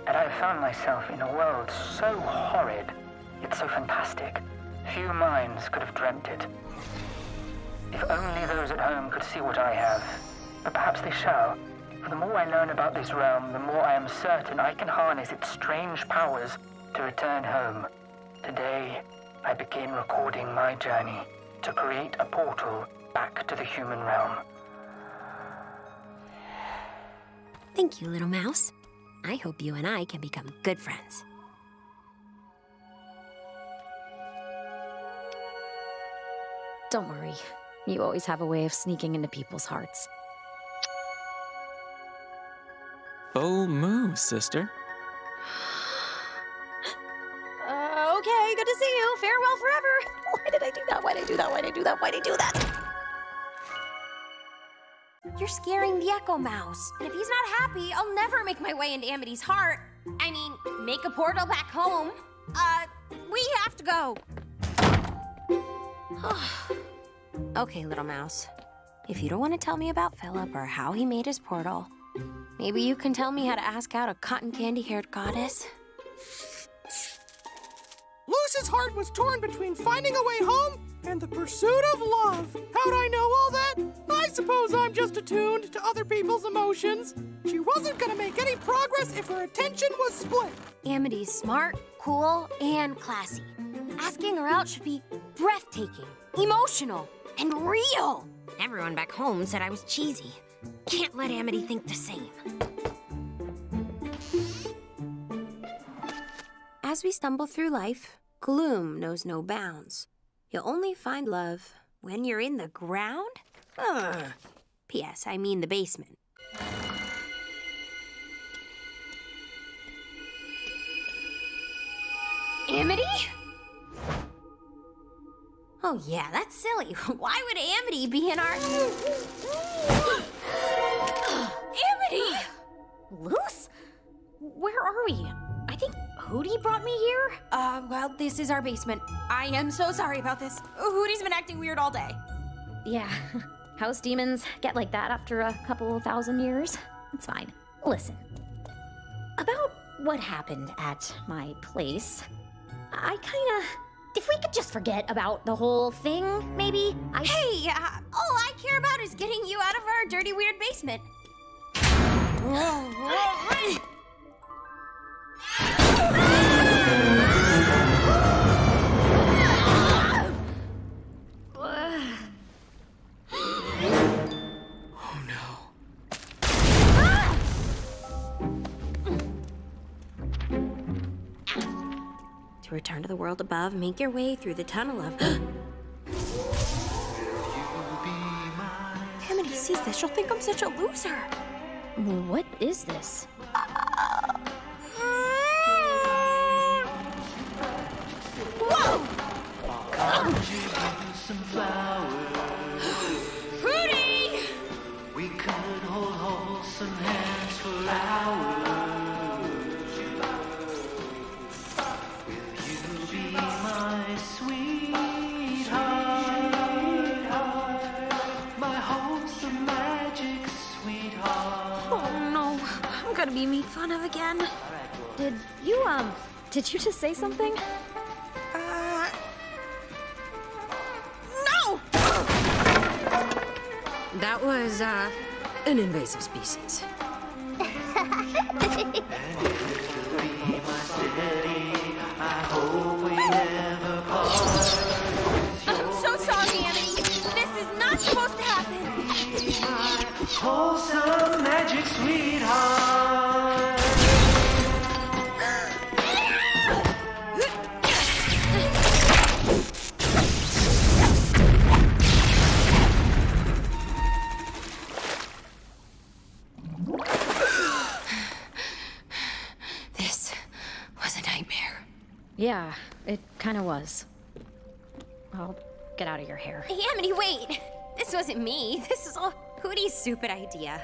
and I have found myself in a world so horrid, yet so fantastic, few minds could have dreamt it. If only those at home could see what I have, but perhaps they shall. For the more I learn about this realm, the more I am certain I can harness its strange powers to return home. Today, I begin recording my journey to create a portal back to the human realm. Thank you, little mouse. I hope you and I can become good friends. Don't worry. You always have a way of sneaking into people's hearts. Bold move, sister. [GASPS] Uh, okay, good to see you. Farewell forever. [LAUGHS] Why did I do that? Why did I do that? Why did I do that? Why did I do that? You're scaring the Echo Mouse. And if he's not happy, I'll never make my way into Amity's heart. I mean, make a portal back home. Uh, we have to go. [SIGHS] okay, little mouse. If you don't want to tell me about Philip or how he made his portal, maybe you can tell me how to ask out a cotton candy haired goddess? Luz's heart was torn between finding a way home and the pursuit of love. How'd I know all that? I suppose I'm just attuned to other people's emotions. She wasn't gonna make any progress if her attention was split. Amity's smart, cool, and classy. Asking her out should be breathtaking, emotional, and real. Everyone back home said I was cheesy. Can't let Amity think the same. As we stumble through life, gloom knows no bounds. You'll only find love when you're in the ground? Ugh. P.S. I mean the basement. Amity? Oh, yeah, that's silly. [LAUGHS] Why would Amity be in our. [GASPS] Amity! Luz? Where are we? I think Hootie brought me here? Uh, well, this is our basement. I am so sorry about this. Hootie's been acting weird all day. Yeah. [LAUGHS] House demons get like that after a couple thousand years. It's fine. Listen. About what happened at my place, I kinda. If we could just forget about the whole thing, maybe? I. Hey, uh, all I care about is getting you out of our dirty, weird basement. To return to the world above, make your way through the tunnel of. [GASPS] Amity sees this, she'll think I'm such a loser. What is this? Gonna be made fun of again. Did you, um, did you just say something? That was, uh, an invasive species. I'm so sorry, Amity. This is not supposed to happen. Wholesome magic sweetheart. Yeah, it kinda was. I'll get out of your hair. Hey, Amity, wait. This wasn't me. This is all Hootie's stupid idea.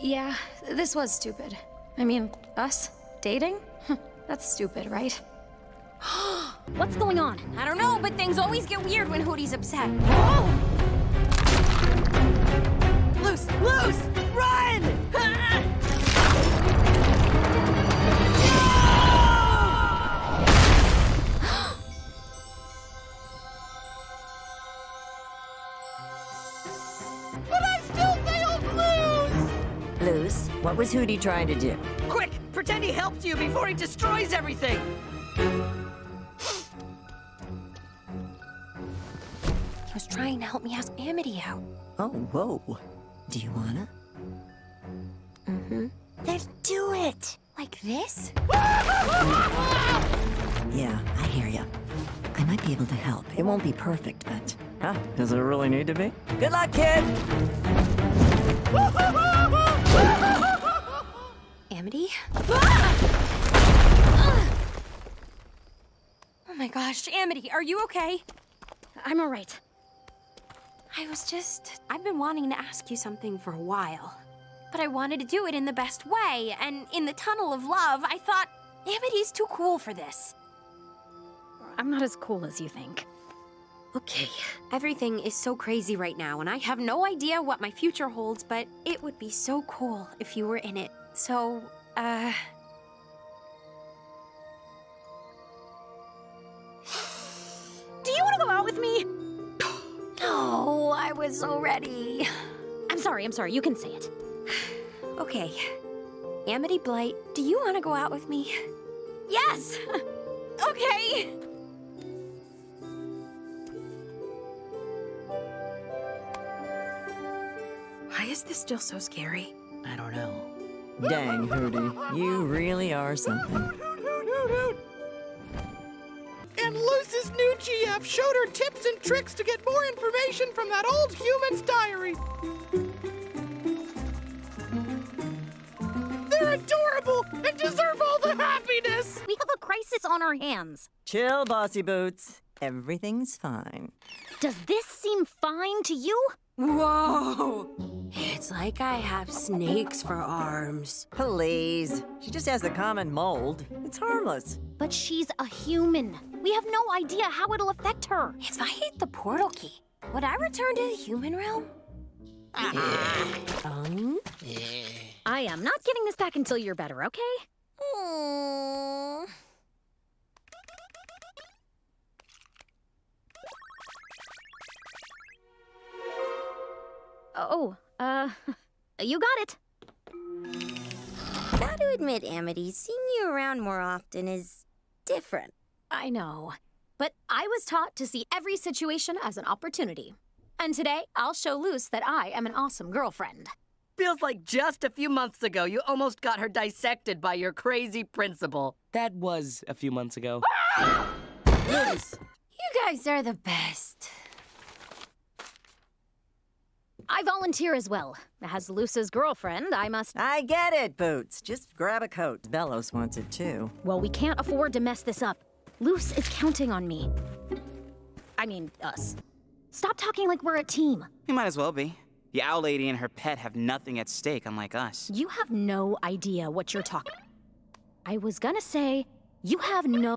Yeah, this was stupid. I mean, us dating? That's stupid, right? [GASPS] What's going on? I don't know, but things always get weird when Hootie's upset. [GASPS] Luz! Luz! Run! What was Hootie trying to do? Quick! Pretend he helped you before he destroys everything! He was trying to help me ask Amity out. Oh, whoa. Do you wanna? Mm-hmm. Then do it! Like this? [LAUGHS] Yeah, I hear ya. I might be able to help. It won't be perfect, but... Huh? Does it really need to be? Good luck, kid! [LAUGHS] Amity? Oh my gosh, Amity, are you okay? I'm all right. I was just. I've been wanting to ask you something for a while. But I wanted to do it in the best way, and in the tunnel of love, I thought, Amity's too cool for this. I'm not as cool as you think. Okay. Everything is so crazy right now, and I have no idea what my future holds, but it would be so cool if you were in it. So, uh. Do you want to go out with me? No, I was so ready. I'm sorry, I'm sorry. You can say it. Okay. Amity Blight, do you want to go out with me? Yes! okay! Why is this still so scary? I don't know. Dang, Hootie. You really are something. And Luz's new GF showed her tips and tricks to get more information from that old human's diary. They're adorable and deserve all the happiness. We have a crisis on our hands. Chill, Bossy Boots. Everything's fine. Does this seem fine to you? Whoa! It's like I have snakes for arms. Please. She just has the common mold. It's harmless. But she's a human. We have no idea how it'll affect her. If I hit the portal key, would I return to the human realm? [LAUGHS] Um? I am not giving this back until you're better, okay? Mm. Oh, uh, [LAUGHS] you got it. Gotta admit, Amity, seeing you around more often is different. I know. But I was taught to see every situation as an opportunity. And today, I'll show Luz that I am an awesome girlfriend. Feels like just a few months ago you almost got her dissected by your crazy principal. That was a few months ago. [LAUGHS] Luz! You guys are the best. I volunteer as well. As Luz's girlfriend, I must. I get it, Boots. Just grab a coat. Belos wants it too. Well, we can't afford to mess this up. Luz is counting on me. I mean, us. Stop talking like we're a team. We might as well be. The owl lady and her pet have nothing at stake, unlike us. You have no idea what you're talking. I was gonna say, you have no.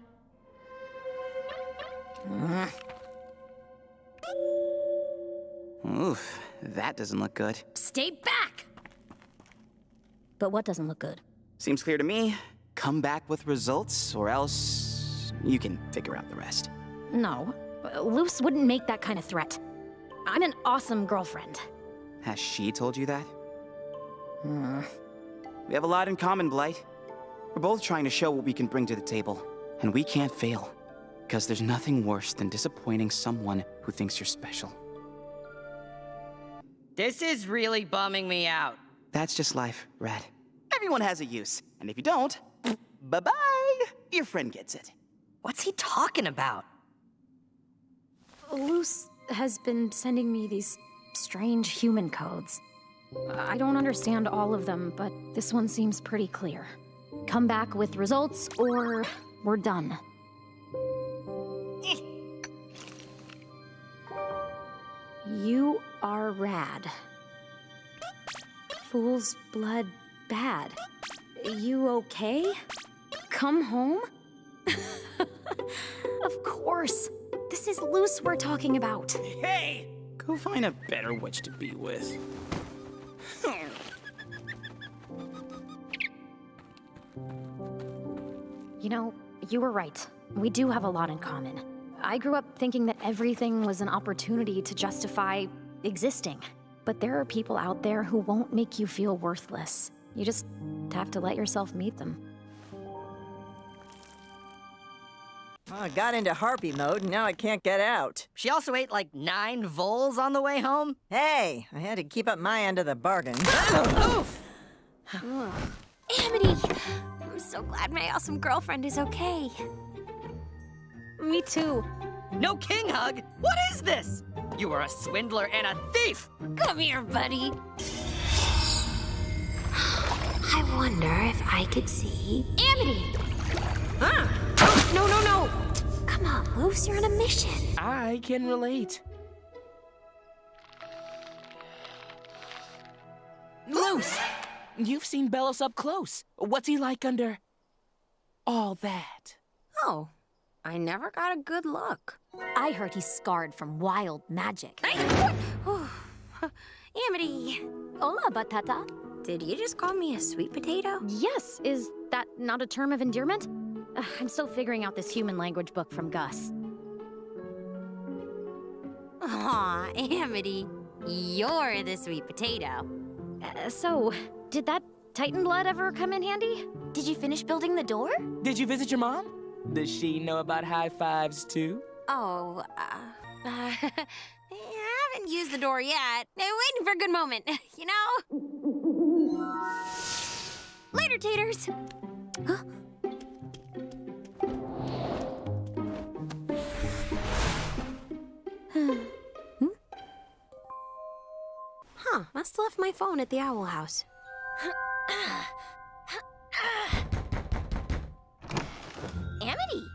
Oof, that doesn't look good. Stay back! But what doesn't look good? Seems clear to me. Come back with results, or else you can figure out the rest. No, Luz wouldn't make that kind of threat. I'm an awesome girlfriend. Has she told you that? Hmm. We have a lot in common, Blight. We're both trying to show what we can bring to the table. And we can't fail. Because there's nothing worse than disappointing someone who thinks you're special. This is really bumming me out. That's just life, Red. Everyone has a use. And if you don't, bye-bye. Your friend gets it. What's he talking about? Luz has been sending me these strange human codes. I don't understand all of them, but this one seems pretty clear. Come back with results, or we're done. You are rad. Fool's blood bad. You okay? Come home? [LAUGHS] Of course. This is Luz we're talking about. Hey! Go find a better witch to be with. You know, you were right. We do have a lot in common. I grew up thinking that everything was an opportunity to justify existing. But there are people out there who won't make you feel worthless. You just have to let yourself meet them. Well, I got into harpy mode, and now I can't get out. She also ate like nine voles on the way home. Hey, I had to keep up my end of the bargain. [GASPS] Oof! Amity! I'm so glad my awesome girlfriend is okay. Me too. No king hug? What is this? You are a swindler and a thief! Come here, buddy. [GASPS] I wonder if I could see Amity. Huh? No, no, no. Come on, Luz, you're on a mission. I can relate. Luz! You've seen Belos up close. What's he like under all that? Oh, I never got a good look. I heard he's scarred from wild magic. [SIGHS] Amity! Hola, Batata. Did you just call me a sweet potato? Yes, is that not a term of endearment? Uh, I'm still figuring out this human language book from Gus. Aw, Amity, you're the sweet potato. Uh, so, did that Titan blood ever come in handy? Did you finish building the door? Did you visit your mom? Does she know about high fives too? Oh, uh, uh, I haven't used the door yet. I'm waiting for a good moment, you know? Later, taters. Huh? Hmm? Huh, must have left my phone at the Owl House. Amity!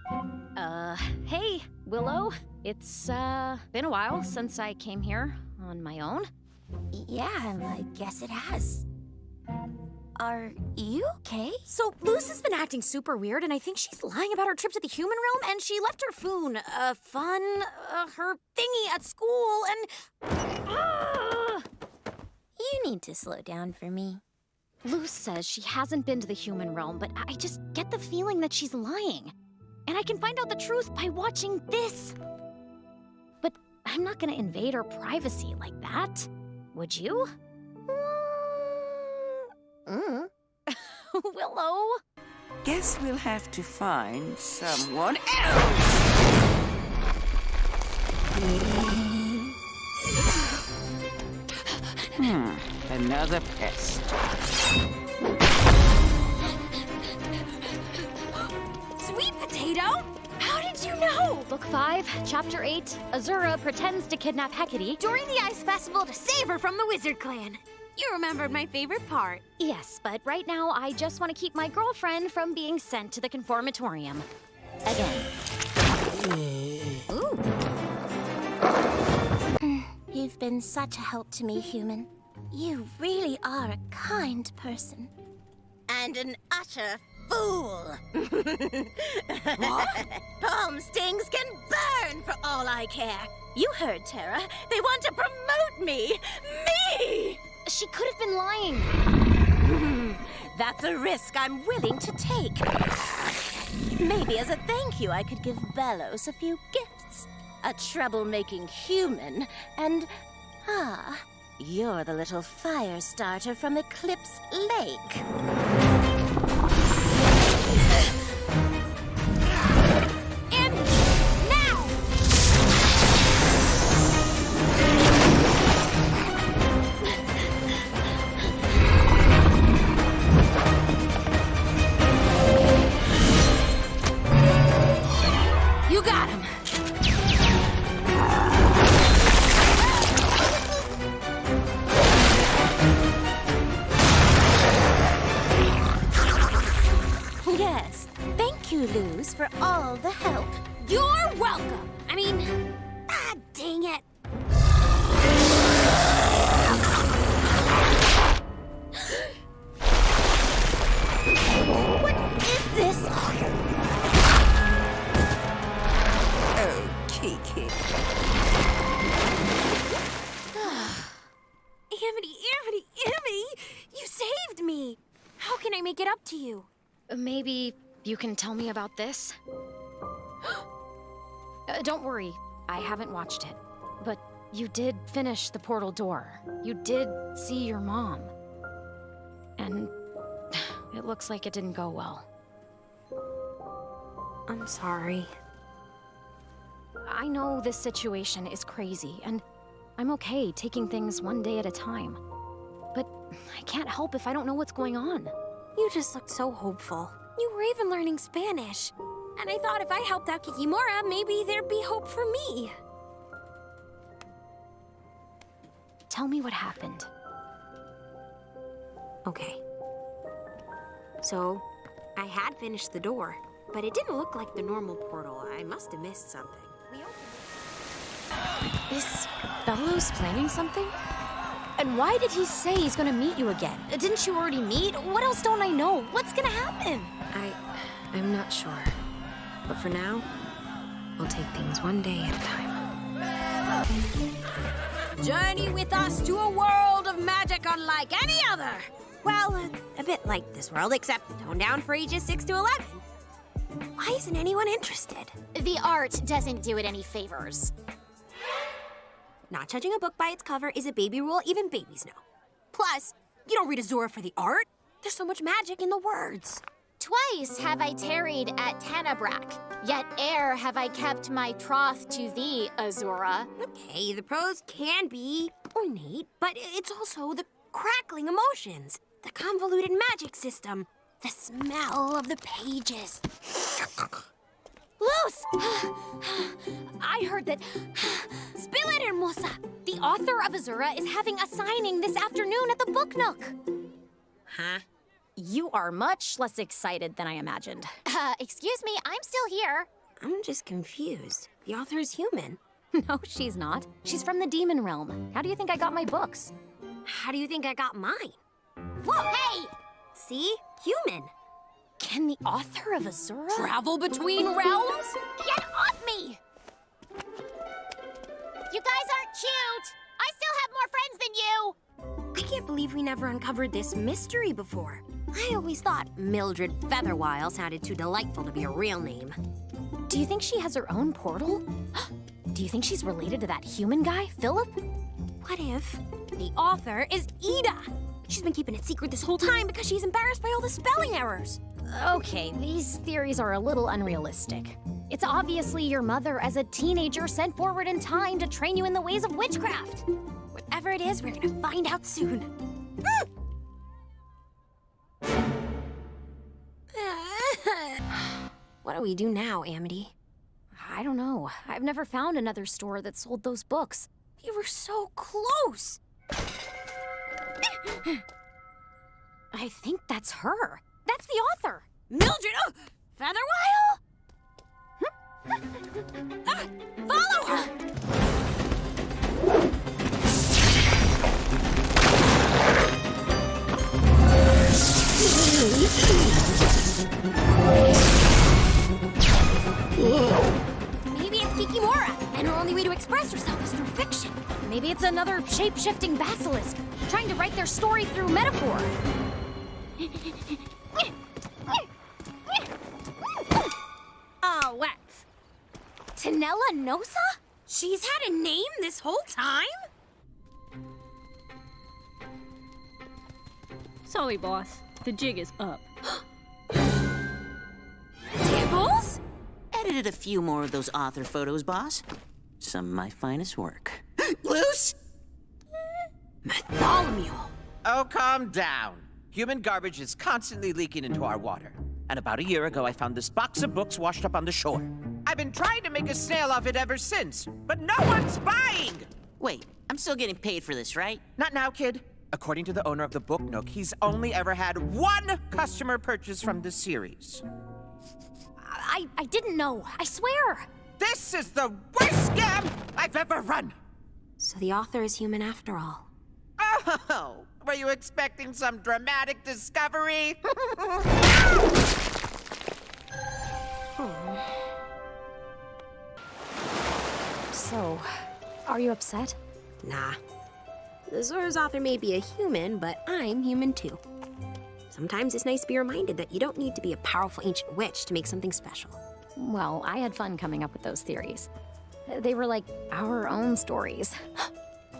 Uh, hey, Willow. It's, uh, been a while since I came here on my own. Yeah, I guess it has. Are you okay? So, Luz has been acting super weird, and I think she's lying about her trip to the human realm, and she left her foon, uh, fun, uh, her thingy at school, and. Uh, You need to slow down for me. Luz says she hasn't been to the human realm, but I just get the feeling that she's lying. And I can find out the truth by watching this. But I'm not gonna invade her privacy like that. Would you? Mm. [LAUGHS] Willow? Guess we'll have to find someone else. Hmm, another pest. Sweet potato? How did you know? Book 5, Chapter 8 Azura pretends to kidnap Hecate During the Ice Festival to save her from the Wizard Clan. You remembered my favorite part. Yes, but right now I just want to keep my girlfriend from being sent to the conformatorium. Again. Ooh. Mm, you've been such a help to me, human. You really are a kind person. And an utter fool. [LAUGHS] what? Palm stings can burn for all I care. You heard, Tara. They want to promote me. Me! She could have been lying. [LAUGHS] That's a risk I'm willing to take. Maybe as a thank you, I could give Belos a few gifts. A troublemaking human, and ah, you're the little fire starter from Eclipse Lake. you, Luz, for all the help. You're welcome! I mean... Ah, dang it! what is this? Oh, Kiki. [SIGHS] Amity, Amity, Amity! You saved me! How can I make it up to you? Maybe you can tell me about this? [GASPS] Uh, don't worry, I haven't watched it. But you did finish the portal door. You did see your mom. And [SIGHS] it looks like it didn't go well. I'm sorry. I know this situation is crazy, and I'm okay taking things one day at a time. But I can't help if I don't know what's going on. You just looked so hopeful. You were even learning Spanish. And I thought if I helped out Kikimora, maybe there'd be hope for me. Tell me what happened. Okay. So, I had finished the door, but it didn't look like the normal portal. I must have missed something. We opened Is Belos planning something? And why did he say he's gonna meet you again? Didn't you already meet? What else don't I know? What's gonna happen? I. I'm not sure. But for now, we'll take things one day at a time. Journey with us to a world of magic unlike any other. Well, a, a bit like this world, except toned down for ages 6 to 11. Why isn't anyone interested? The art doesn't do it any favors. Not judging a book by its cover is a baby rule even babies know. Plus, you don't read Azura for the art. There's so much magic in the words. Twice have I tarried at Tanabrak, yet ere have I kept my troth to thee, Azura. Okay, the prose can be ornate, but it's also the crackling emotions, the convoluted magic system, the smell of the pages. Luz! I heard that. Spill it, Hermosa! The author of Azura is having a signing this afternoon at the Book Nook. Huh? You are much less excited than I imagined. Uh, excuse me, I'm still here. I'm just confused. The author is human. [LAUGHS] No, she's not. She's from the demon realm. How do you think I got my books? How do you think I got mine? Whoa, hey! See? Human. Can the author of Azura travel between realms? Get off me! You guys aren't cute! I still have more friends than you! I can't believe we never uncovered this mystery before. I always thought Mildred Featherwile sounded too delightful to be a real name. Do you think she has her own portal? [GASPS] Do you think she's related to that human guy, Philip? What if the author is Eda? She's been keeping it secret this whole time because she's embarrassed by all the spelling errors. Okay, these theories are a little unrealistic. It's obviously your mother as a teenager sent forward in time to train you in the ways of witchcraft. Whatever it is, we're gonna find out soon. Hmm. [SIGHS] what do we do now, Amity? I don't know. I've never found another store that sold those books. We were so close. [SIGHS] I think that's her. That's the author. Mildred! Oh, Featherwile? [LAUGHS] ah, follow her! Maybe it's Kikimora, and her only way to express herself is through fiction. Maybe it's another shape-shifting basilisk, trying to write their story through metaphor. Oh, [LAUGHS] what? Tanella Nosa? She's had a name this whole time? Sorry, boss. The jig is up. [GASPS] Dibbles? Edited a few more of those author photos, boss. Some of my finest work. [GASPS] Luz? Bartholomew. Oh, calm down. Human garbage is constantly leaking into our water. And about a year ago, I found this box of books washed up on the shore. I've been trying to make a sale off it ever since, but no one's buying! Wait, I'm still getting paid for this, right? Not now, kid. According to the owner of the Book Nook, he's only ever had one customer purchase from the series. I, I didn't know. I swear. This is the worst scam I've ever run! So the author is human after all. Oh, were you expecting some dramatic discovery? So [LAUGHS] So, are you upset? Nah. Azura's author may be a human, but I'm human too. Sometimes it's nice to be reminded that you don't need to be a powerful ancient witch to make something special. Well, I had fun coming up with those theories. They were like our own stories. [GASPS]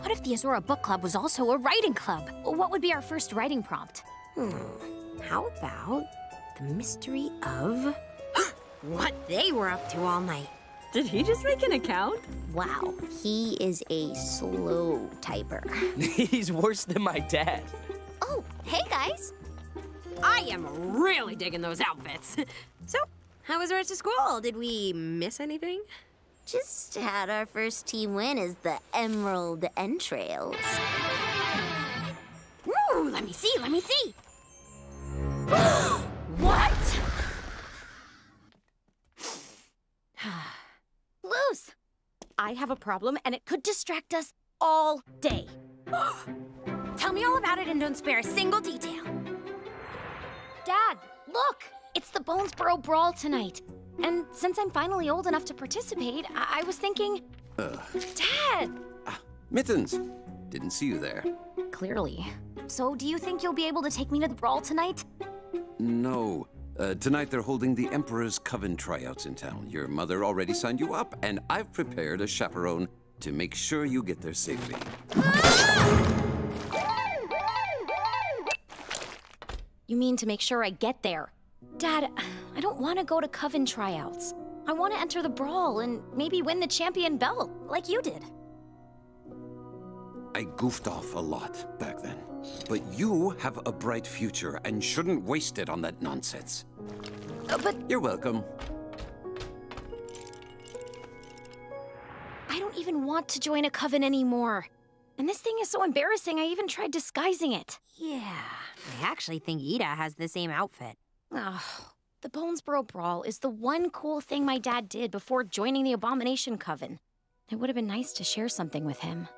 What if the Azura Book Club was also a writing club? What would be our first writing prompt? Hmm. How about the mystery of [GASPS] what they were up to all night? Did he just make an account? Wow, he is a slow typer. He's worse than my dad. Oh, hey guys. I am really digging those outfits. so, how was the rest of school? Did we miss anything? Just had our first team win as the Emerald Entrails. Ooh, let me see, let me see. what? I have a problem and it could distract us all day. [GASPS] Tell me all about it and don't spare a single detail. Dad, look! It's the Bonesborough Brawl tonight. And since I'm finally old enough to participate, I, I was thinking, Uh, Dad! Mittens! Didn't see you there. Clearly. So, do you think you'll be able to take me to the brawl tonight? No. Uh, tonight they're holding the Emperor's Coven tryouts in town. Your mother already signed you up, and I've prepared a chaperone to make sure you get there safely. You mean to make sure I get there? Dad, I don't want to go to Coven tryouts. I want to enter the brawl and maybe win the champion belt, like you did. I goofed off a lot back then. But you have a bright future and shouldn't waste it on that nonsense. Uh, but You're welcome. I don't even want to join a coven anymore. And this thing is so embarrassing, I even tried disguising it. Yeah, I actually think Eda has the same outfit. Oh, the Bonesborough Brawl is the one cool thing my dad did before joining the Abomination Coven. It would have been nice to share something with him.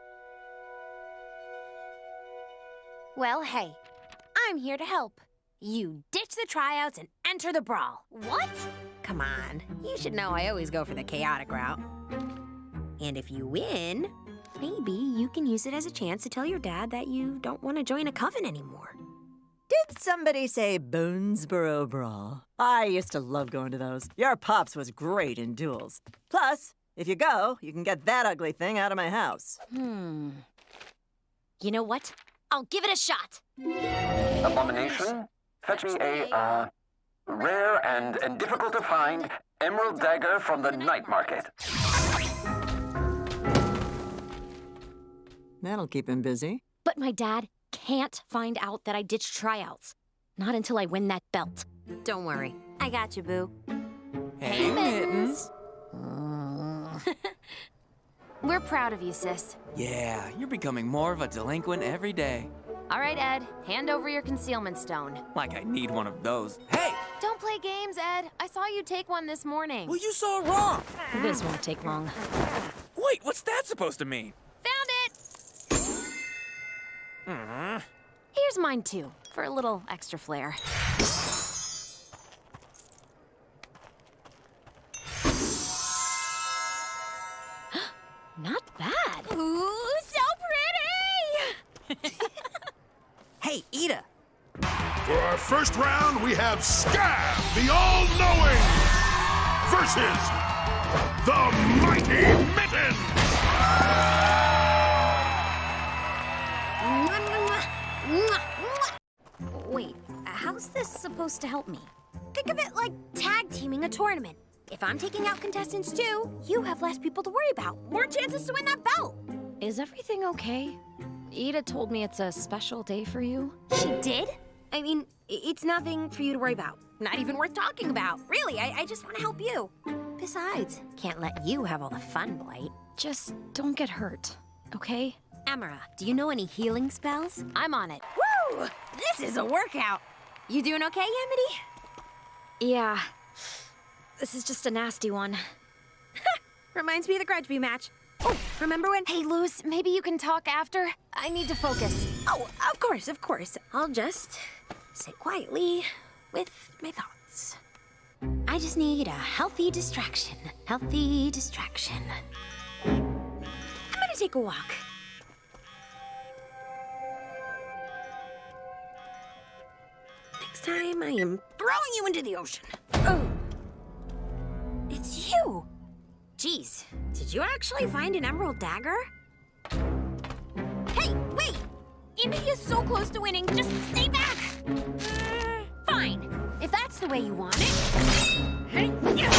Well, hey, I'm here to help. You ditch the tryouts and enter the brawl. What? Come on, you should know I always go for the chaotic route. And if you win, maybe you can use it as a chance to tell your dad that you don't want to join a coven anymore. Did somebody say Bonesborough Brawl? I used to love going to those. Your pops was great in duels. Plus, if you go, you can get that ugly thing out of my house. Hmm. You know what? I'll give it a shot. Abomination, fetch me a, uh, rare and, and difficult to find emerald dagger from the night market. That'll keep him busy. But my dad can't find out that I ditched tryouts. Not until I win that belt. Don't worry, I got you, Boo. Hey, Mittens. [LAUGHS] [LAUGHS] We're proud of you, sis. Yeah, you're becoming more of a delinquent every day. All right, Ed, hand over your concealment stone. Like I need one of those. Hey! Don't play games, Ed. I saw you take one this morning. Well, you saw it wrong. This won't take long. Wait, what's that supposed to mean? Found it! Hmm. Here's mine, too, for a little extra flair. Have Scab, the All-Knowing, versus the Mighty Mitten. Wait, how's this supposed to help me? Think of it like tag teaming a tournament. If I'm taking out contestants too, you have less people to worry about. More chances to win that belt. Is everything okay? Eda told me it's a special day for you. She did? I mean, it's nothing for you to worry about. Not even worth talking about. Really, I, I just want to help you. Besides, can't let you have all the fun, Blight. Just don't get hurt, okay? Emira, do you know any healing spells? I'm on it. Woo! This is a workout. You doing okay, Amity? Yeah. This is just a nasty one. [LAUGHS] Reminds me of the Grudgby match. Oh, remember when? Hey, Luz, maybe you can talk after? I need to focus. Oh, of course, of course. I'll just sit quietly with my thoughts. I just need a healthy distraction. Healthy distraction. I'm gonna take a walk. Next time, I am throwing you into the ocean. Oh. It's you. Jeez, did you actually find an emerald dagger? Hey, wait! Amity is so close to winning. Just stay back. Fine, if that's the way you want it. Hey, [GASPS] yeah.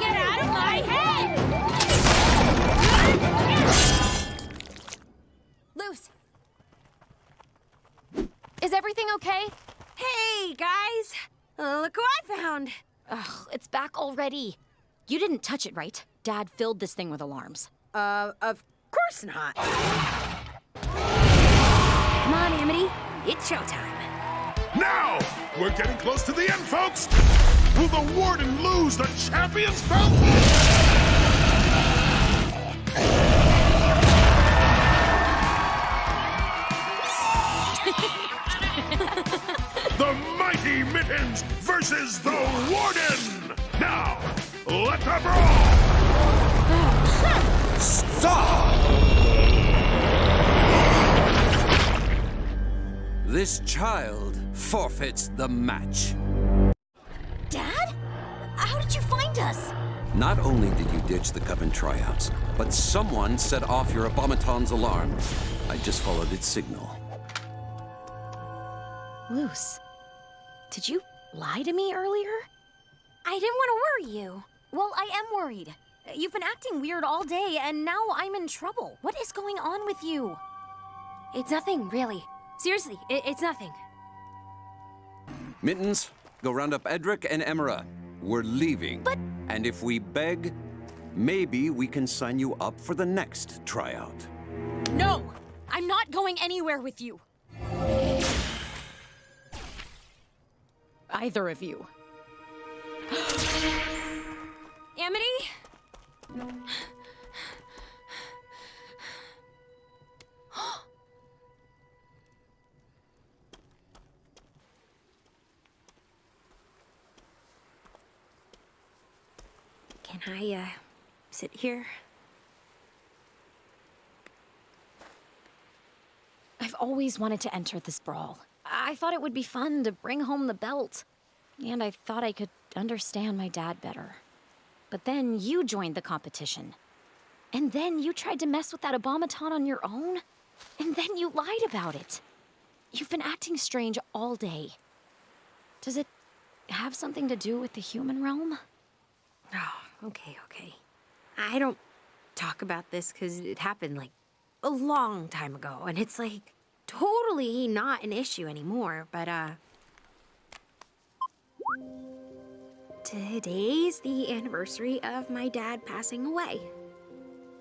Get out of my head! Luz. Is everything okay? Hey, guys! Look who I found! Ugh, it's back already. You didn't touch it, right? Dad filled this thing with alarms. Uh, of course not. Come on, Amity. It's showtime. Now! We're getting close to the end, folks! Will the Warden lose the champion's belt? the Mighty Mittens versus the Warden! Now, let the brawl! This child forfeits the match. Dad? How did you find us? Not only did you ditch the Coven tryouts, but someone set off your Abomaton's alarm. I just followed its signal. Luz, did you lie to me earlier? I didn't want to worry you. Well, I am worried. You've been acting weird all day, and now I'm in trouble. What is going on with you? It's nothing, really. Seriously, it, it's nothing. Mittens, go round up Edric and Emira. We're leaving. But... And if we beg, maybe we can sign you up for the next tryout. No! I'm not going anywhere with you. Either of you. [GASPS] Amity? Can I, uh, sit here? I've always wanted to enter this brawl. I thought it would be fun to bring home the belt. And I thought I could understand my dad better. But then you joined the competition. And then you tried to mess with that Abomaton on your own. And then you lied about it. You've been acting strange all day. Does it have something to do with the human realm? Oh, okay, okay. I don't talk about this because it happened like a long time ago, and it's like totally not an issue anymore, but uh. Today's the anniversary of my dad passing away.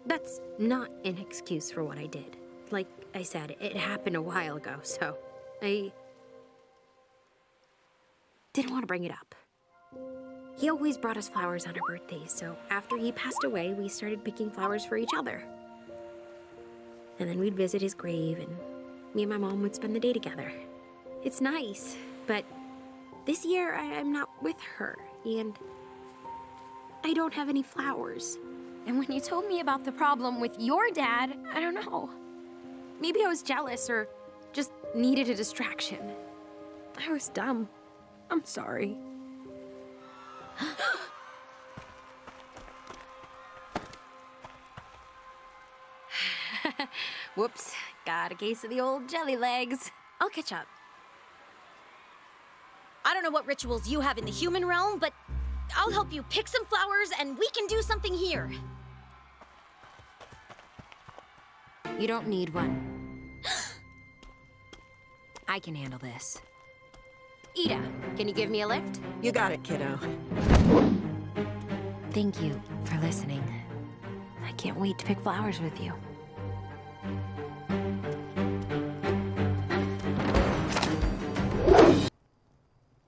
That's not an excuse for what I did. Like I said, it happened a while ago, so I didn't want to bring it up. He always brought us flowers on our birthdays, so after he passed away, we started picking flowers for each other. And then we'd visit his grave, and me and my mom would spend the day together. It's nice, but this year I- I'm not with her, and I don't have any flowers. And when you told me about the problem with your dad, I don't know. Maybe I was jealous or just needed a distraction. I was dumb. I'm sorry. [GASPS] Whoops, got a case of the old jelly legs. I'll catch up. I don't know what rituals you have in the human realm, but I'll help you pick some flowers and we can do something here. You don't need one. [GASPS] I can handle this. Eda, can you give me a lift? You got it, kiddo. Thank you for listening. I can't wait to pick flowers with you.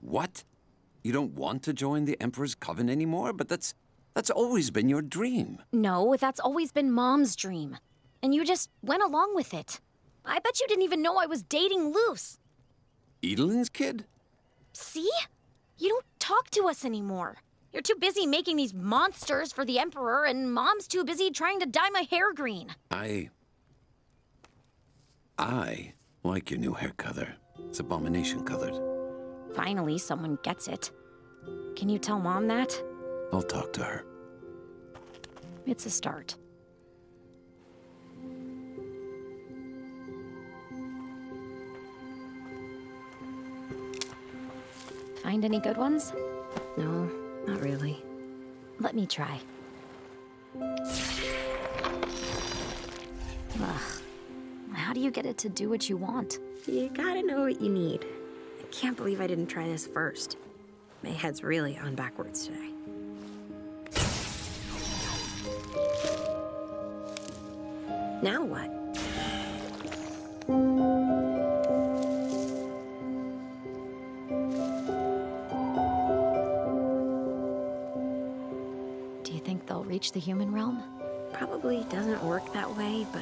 What? You don't want to join the Emperor's Coven anymore? But that's that's always been your dream. No, that's always been Mom's dream. And you just went along with it. I bet you didn't even know I was dating Luz. Edalyn's kid? See? You don't talk to us anymore. You're too busy making these monsters for the Emperor, and Mom's too busy trying to dye my hair green. I. I like your new hair color. It's abomination colored. Finally, someone gets it. Can you tell Mom that? I'll talk to her. It's a start. Find any good ones? No, not really. Let me try. Ugh. How do you get it to do what you want? You gotta know what you need. I can't believe I didn't try this first. My head's really on backwards today. Now what? Reach the human realm? Probably doesn't work that way, but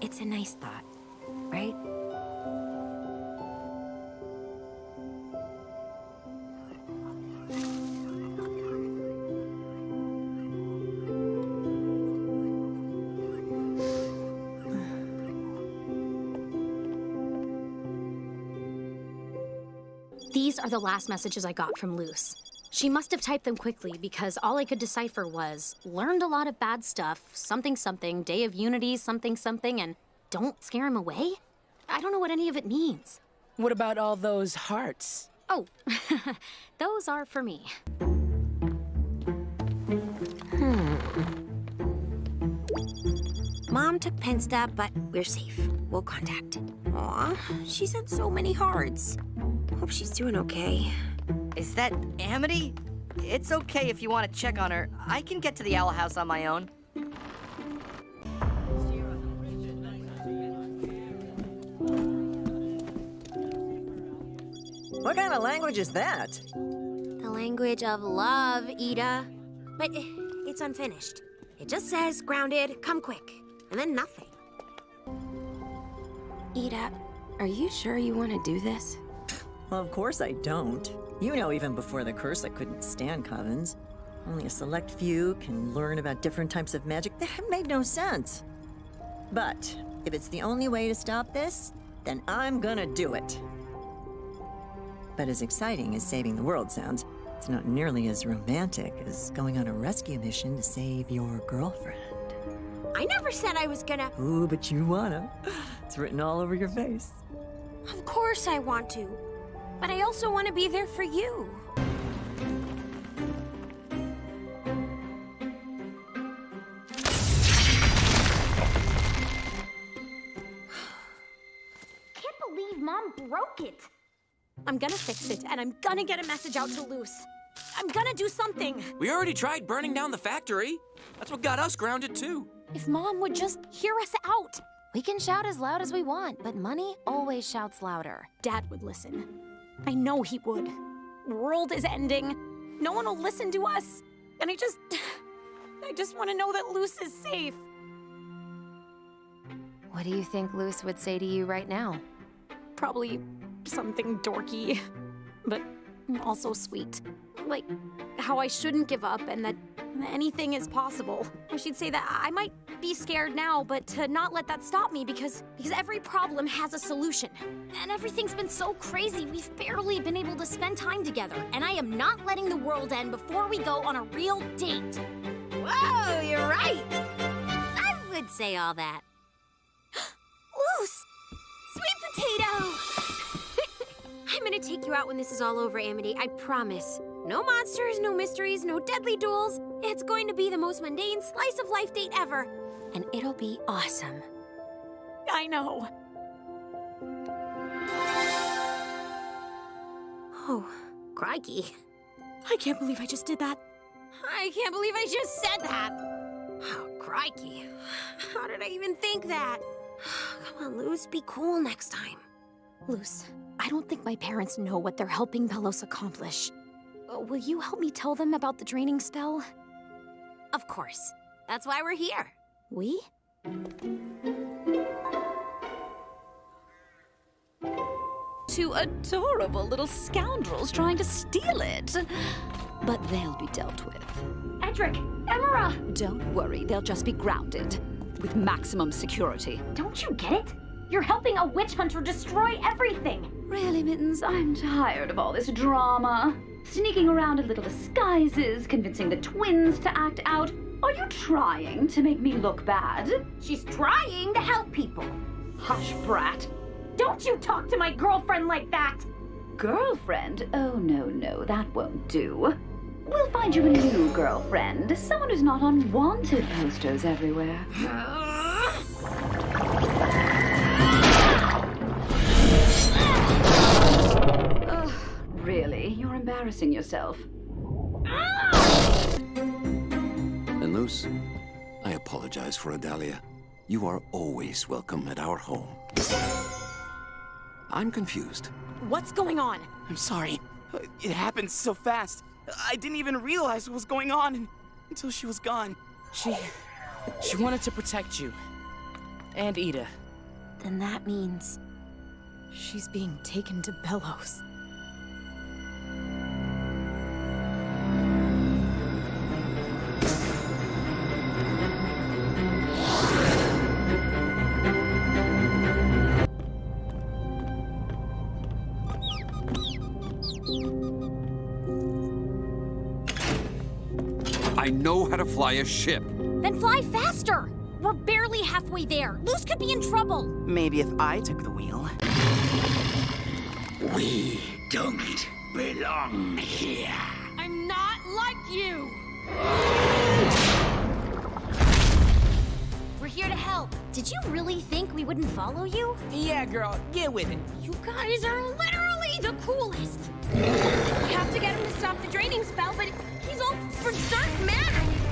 it's a nice thought, right? These are the last messages I got from Luz. She must have typed them quickly because all I could decipher was learned a lot of bad stuff, something something, day of unity, something something, and don't scare him away? I don't know what any of it means. What about all those hearts? Oh, [LAUGHS] those are for me. Hmm. Mom took Pensta, but we're safe. We'll contact. Aw, she sent so many hearts. Hope she's doing okay. Is that Amity? It's okay if you want to check on her. I can get to the Owl House on my own. What kind of language is that? The language of love, Eda. But it's unfinished. It just says, grounded, come quick, and then nothing. Eda, are you sure you want to do this? Well, of course I don't. You know, even before the curse, I couldn't stand covens. Only a select few can learn about different types of magic. That made no sense. But if it's the only way to stop this, then I'm gonna do it. But as exciting as saving the world sounds, it's not nearly as romantic as going on a rescue mission to save your girlfriend. I never said I was gonna. Ooh, but you wanna. It's written all over your face. Of course I want to. But I also want to be there for you. Can't believe Mom broke it. I'm gonna fix it, and I'm gonna get a message out to Luz. I'm gonna do something. We already tried burning down the factory. That's what got us grounded, too. If Mom would just hear us out. We can shout as loud as we want, but money always shouts louder. Dad would listen. I know he would. World is ending. No one will listen to us. And I just. [SIGHS] I just want to know that Luz is safe. What do you think Luz would say to you right now? Probably something dorky, but also sweet. Like how I shouldn't give up and that anything is possible. Or she'd say that I might be scared now, but to not let that stop me because because every problem has a solution. And everything's been so crazy, we've barely been able to spend time together. And I am not letting the world end before we go on a real date. Whoa, you're right. I would say all that. [GASPS] Luz! Sweet potato! [LAUGHS] I'm gonna take you out when this is all over, Amity. I promise. No monsters, no mysteries, no deadly duels. It's going to be the most mundane slice of life date ever. And it'll be awesome. I know. Oh, crikey. I can't believe I just did that. I can't believe I just said that. Oh, crikey. How did I even think that? [SIGHS] Come on, Luz, be cool next time. Luz, I don't think my parents know what they're helping Belos accomplish. Uh, will you help me tell them about the draining spell? Of course. That's why we're here. We? Two adorable little scoundrels trying to steal it. but they'll be dealt with. Edric, Emira! Don't worry, they'll just be grounded with maximum security. Don't you get it? You're helping a witch hunter destroy everything. Really, Mittens, I'm tired of all this drama. Sneaking around in little disguises, convincing the twins to act out. Are you trying to make me look bad? She's trying to help people. Hush, brat. Don't you talk to my girlfriend like that! Girlfriend? Oh, no, no, that won't do. We'll find you a new girlfriend, someone who's not on wanted posters everywhere. Ugh, really? You're embarrassing yourself. Ah! And Luz, I apologize for Odalia. You are always welcome at our home. I'm confused. What's going on? I'm sorry. It happened so fast. I didn't even realize what was going on until she was gone. She. She wanted to protect you. And Eda. Then that means. She's being taken to Belos. Know how to fly a ship. Then fly faster! We're barely halfway there. Luz could be in trouble. Maybe if I took the wheel. We don't belong here. I'm not like you! We're here to help. Did you really think we wouldn't follow you? Yeah, girl, get with it. You guys are literally the coolest. We have to get him to stop the draining spell, but he's all berserk mad.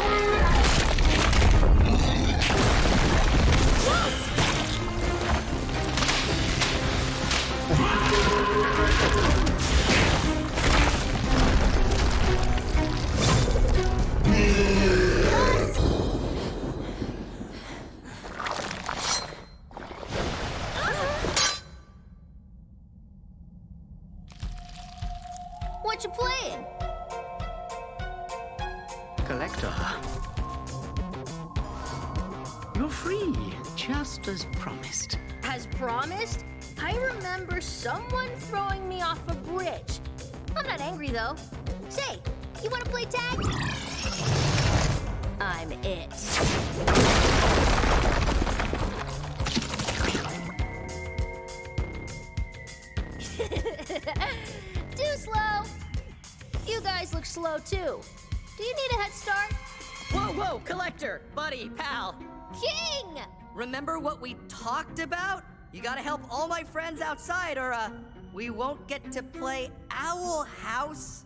King! Remember what we talked about? You gotta help all my friends outside, or uh, we won't get to play Owl House.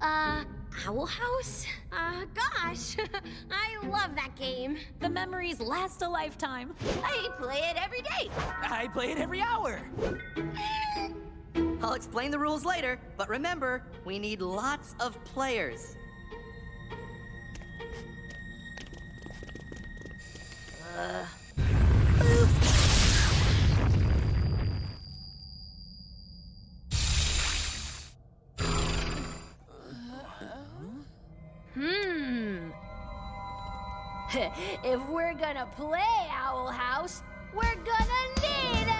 Uh, Owl House? Uh, gosh. [LAUGHS] I love that game. The memories last a lifetime. I play it every day. I play it every hour. [LAUGHS] I'll explain the rules later, but remember, we need lots of players. Hmm. [LAUGHS] if we're gonna play Owl House, we're gonna need an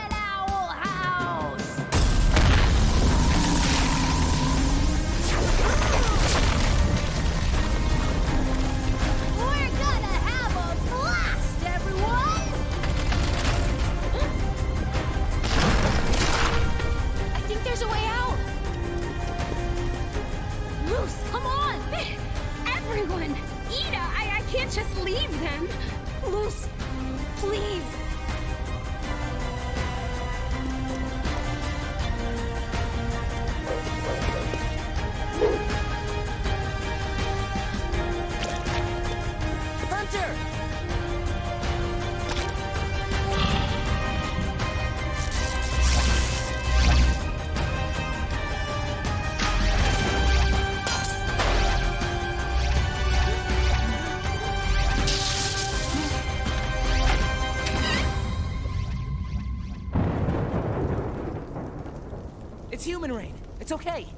It's okay.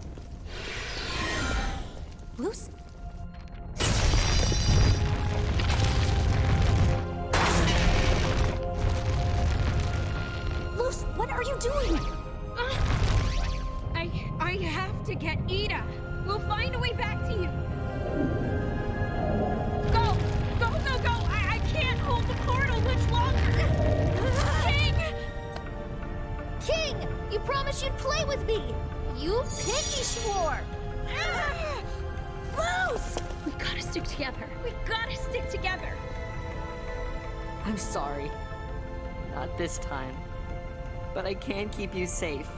keep you safe.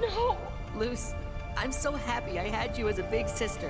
No! Luz, I'm so happy I had you as a big sister.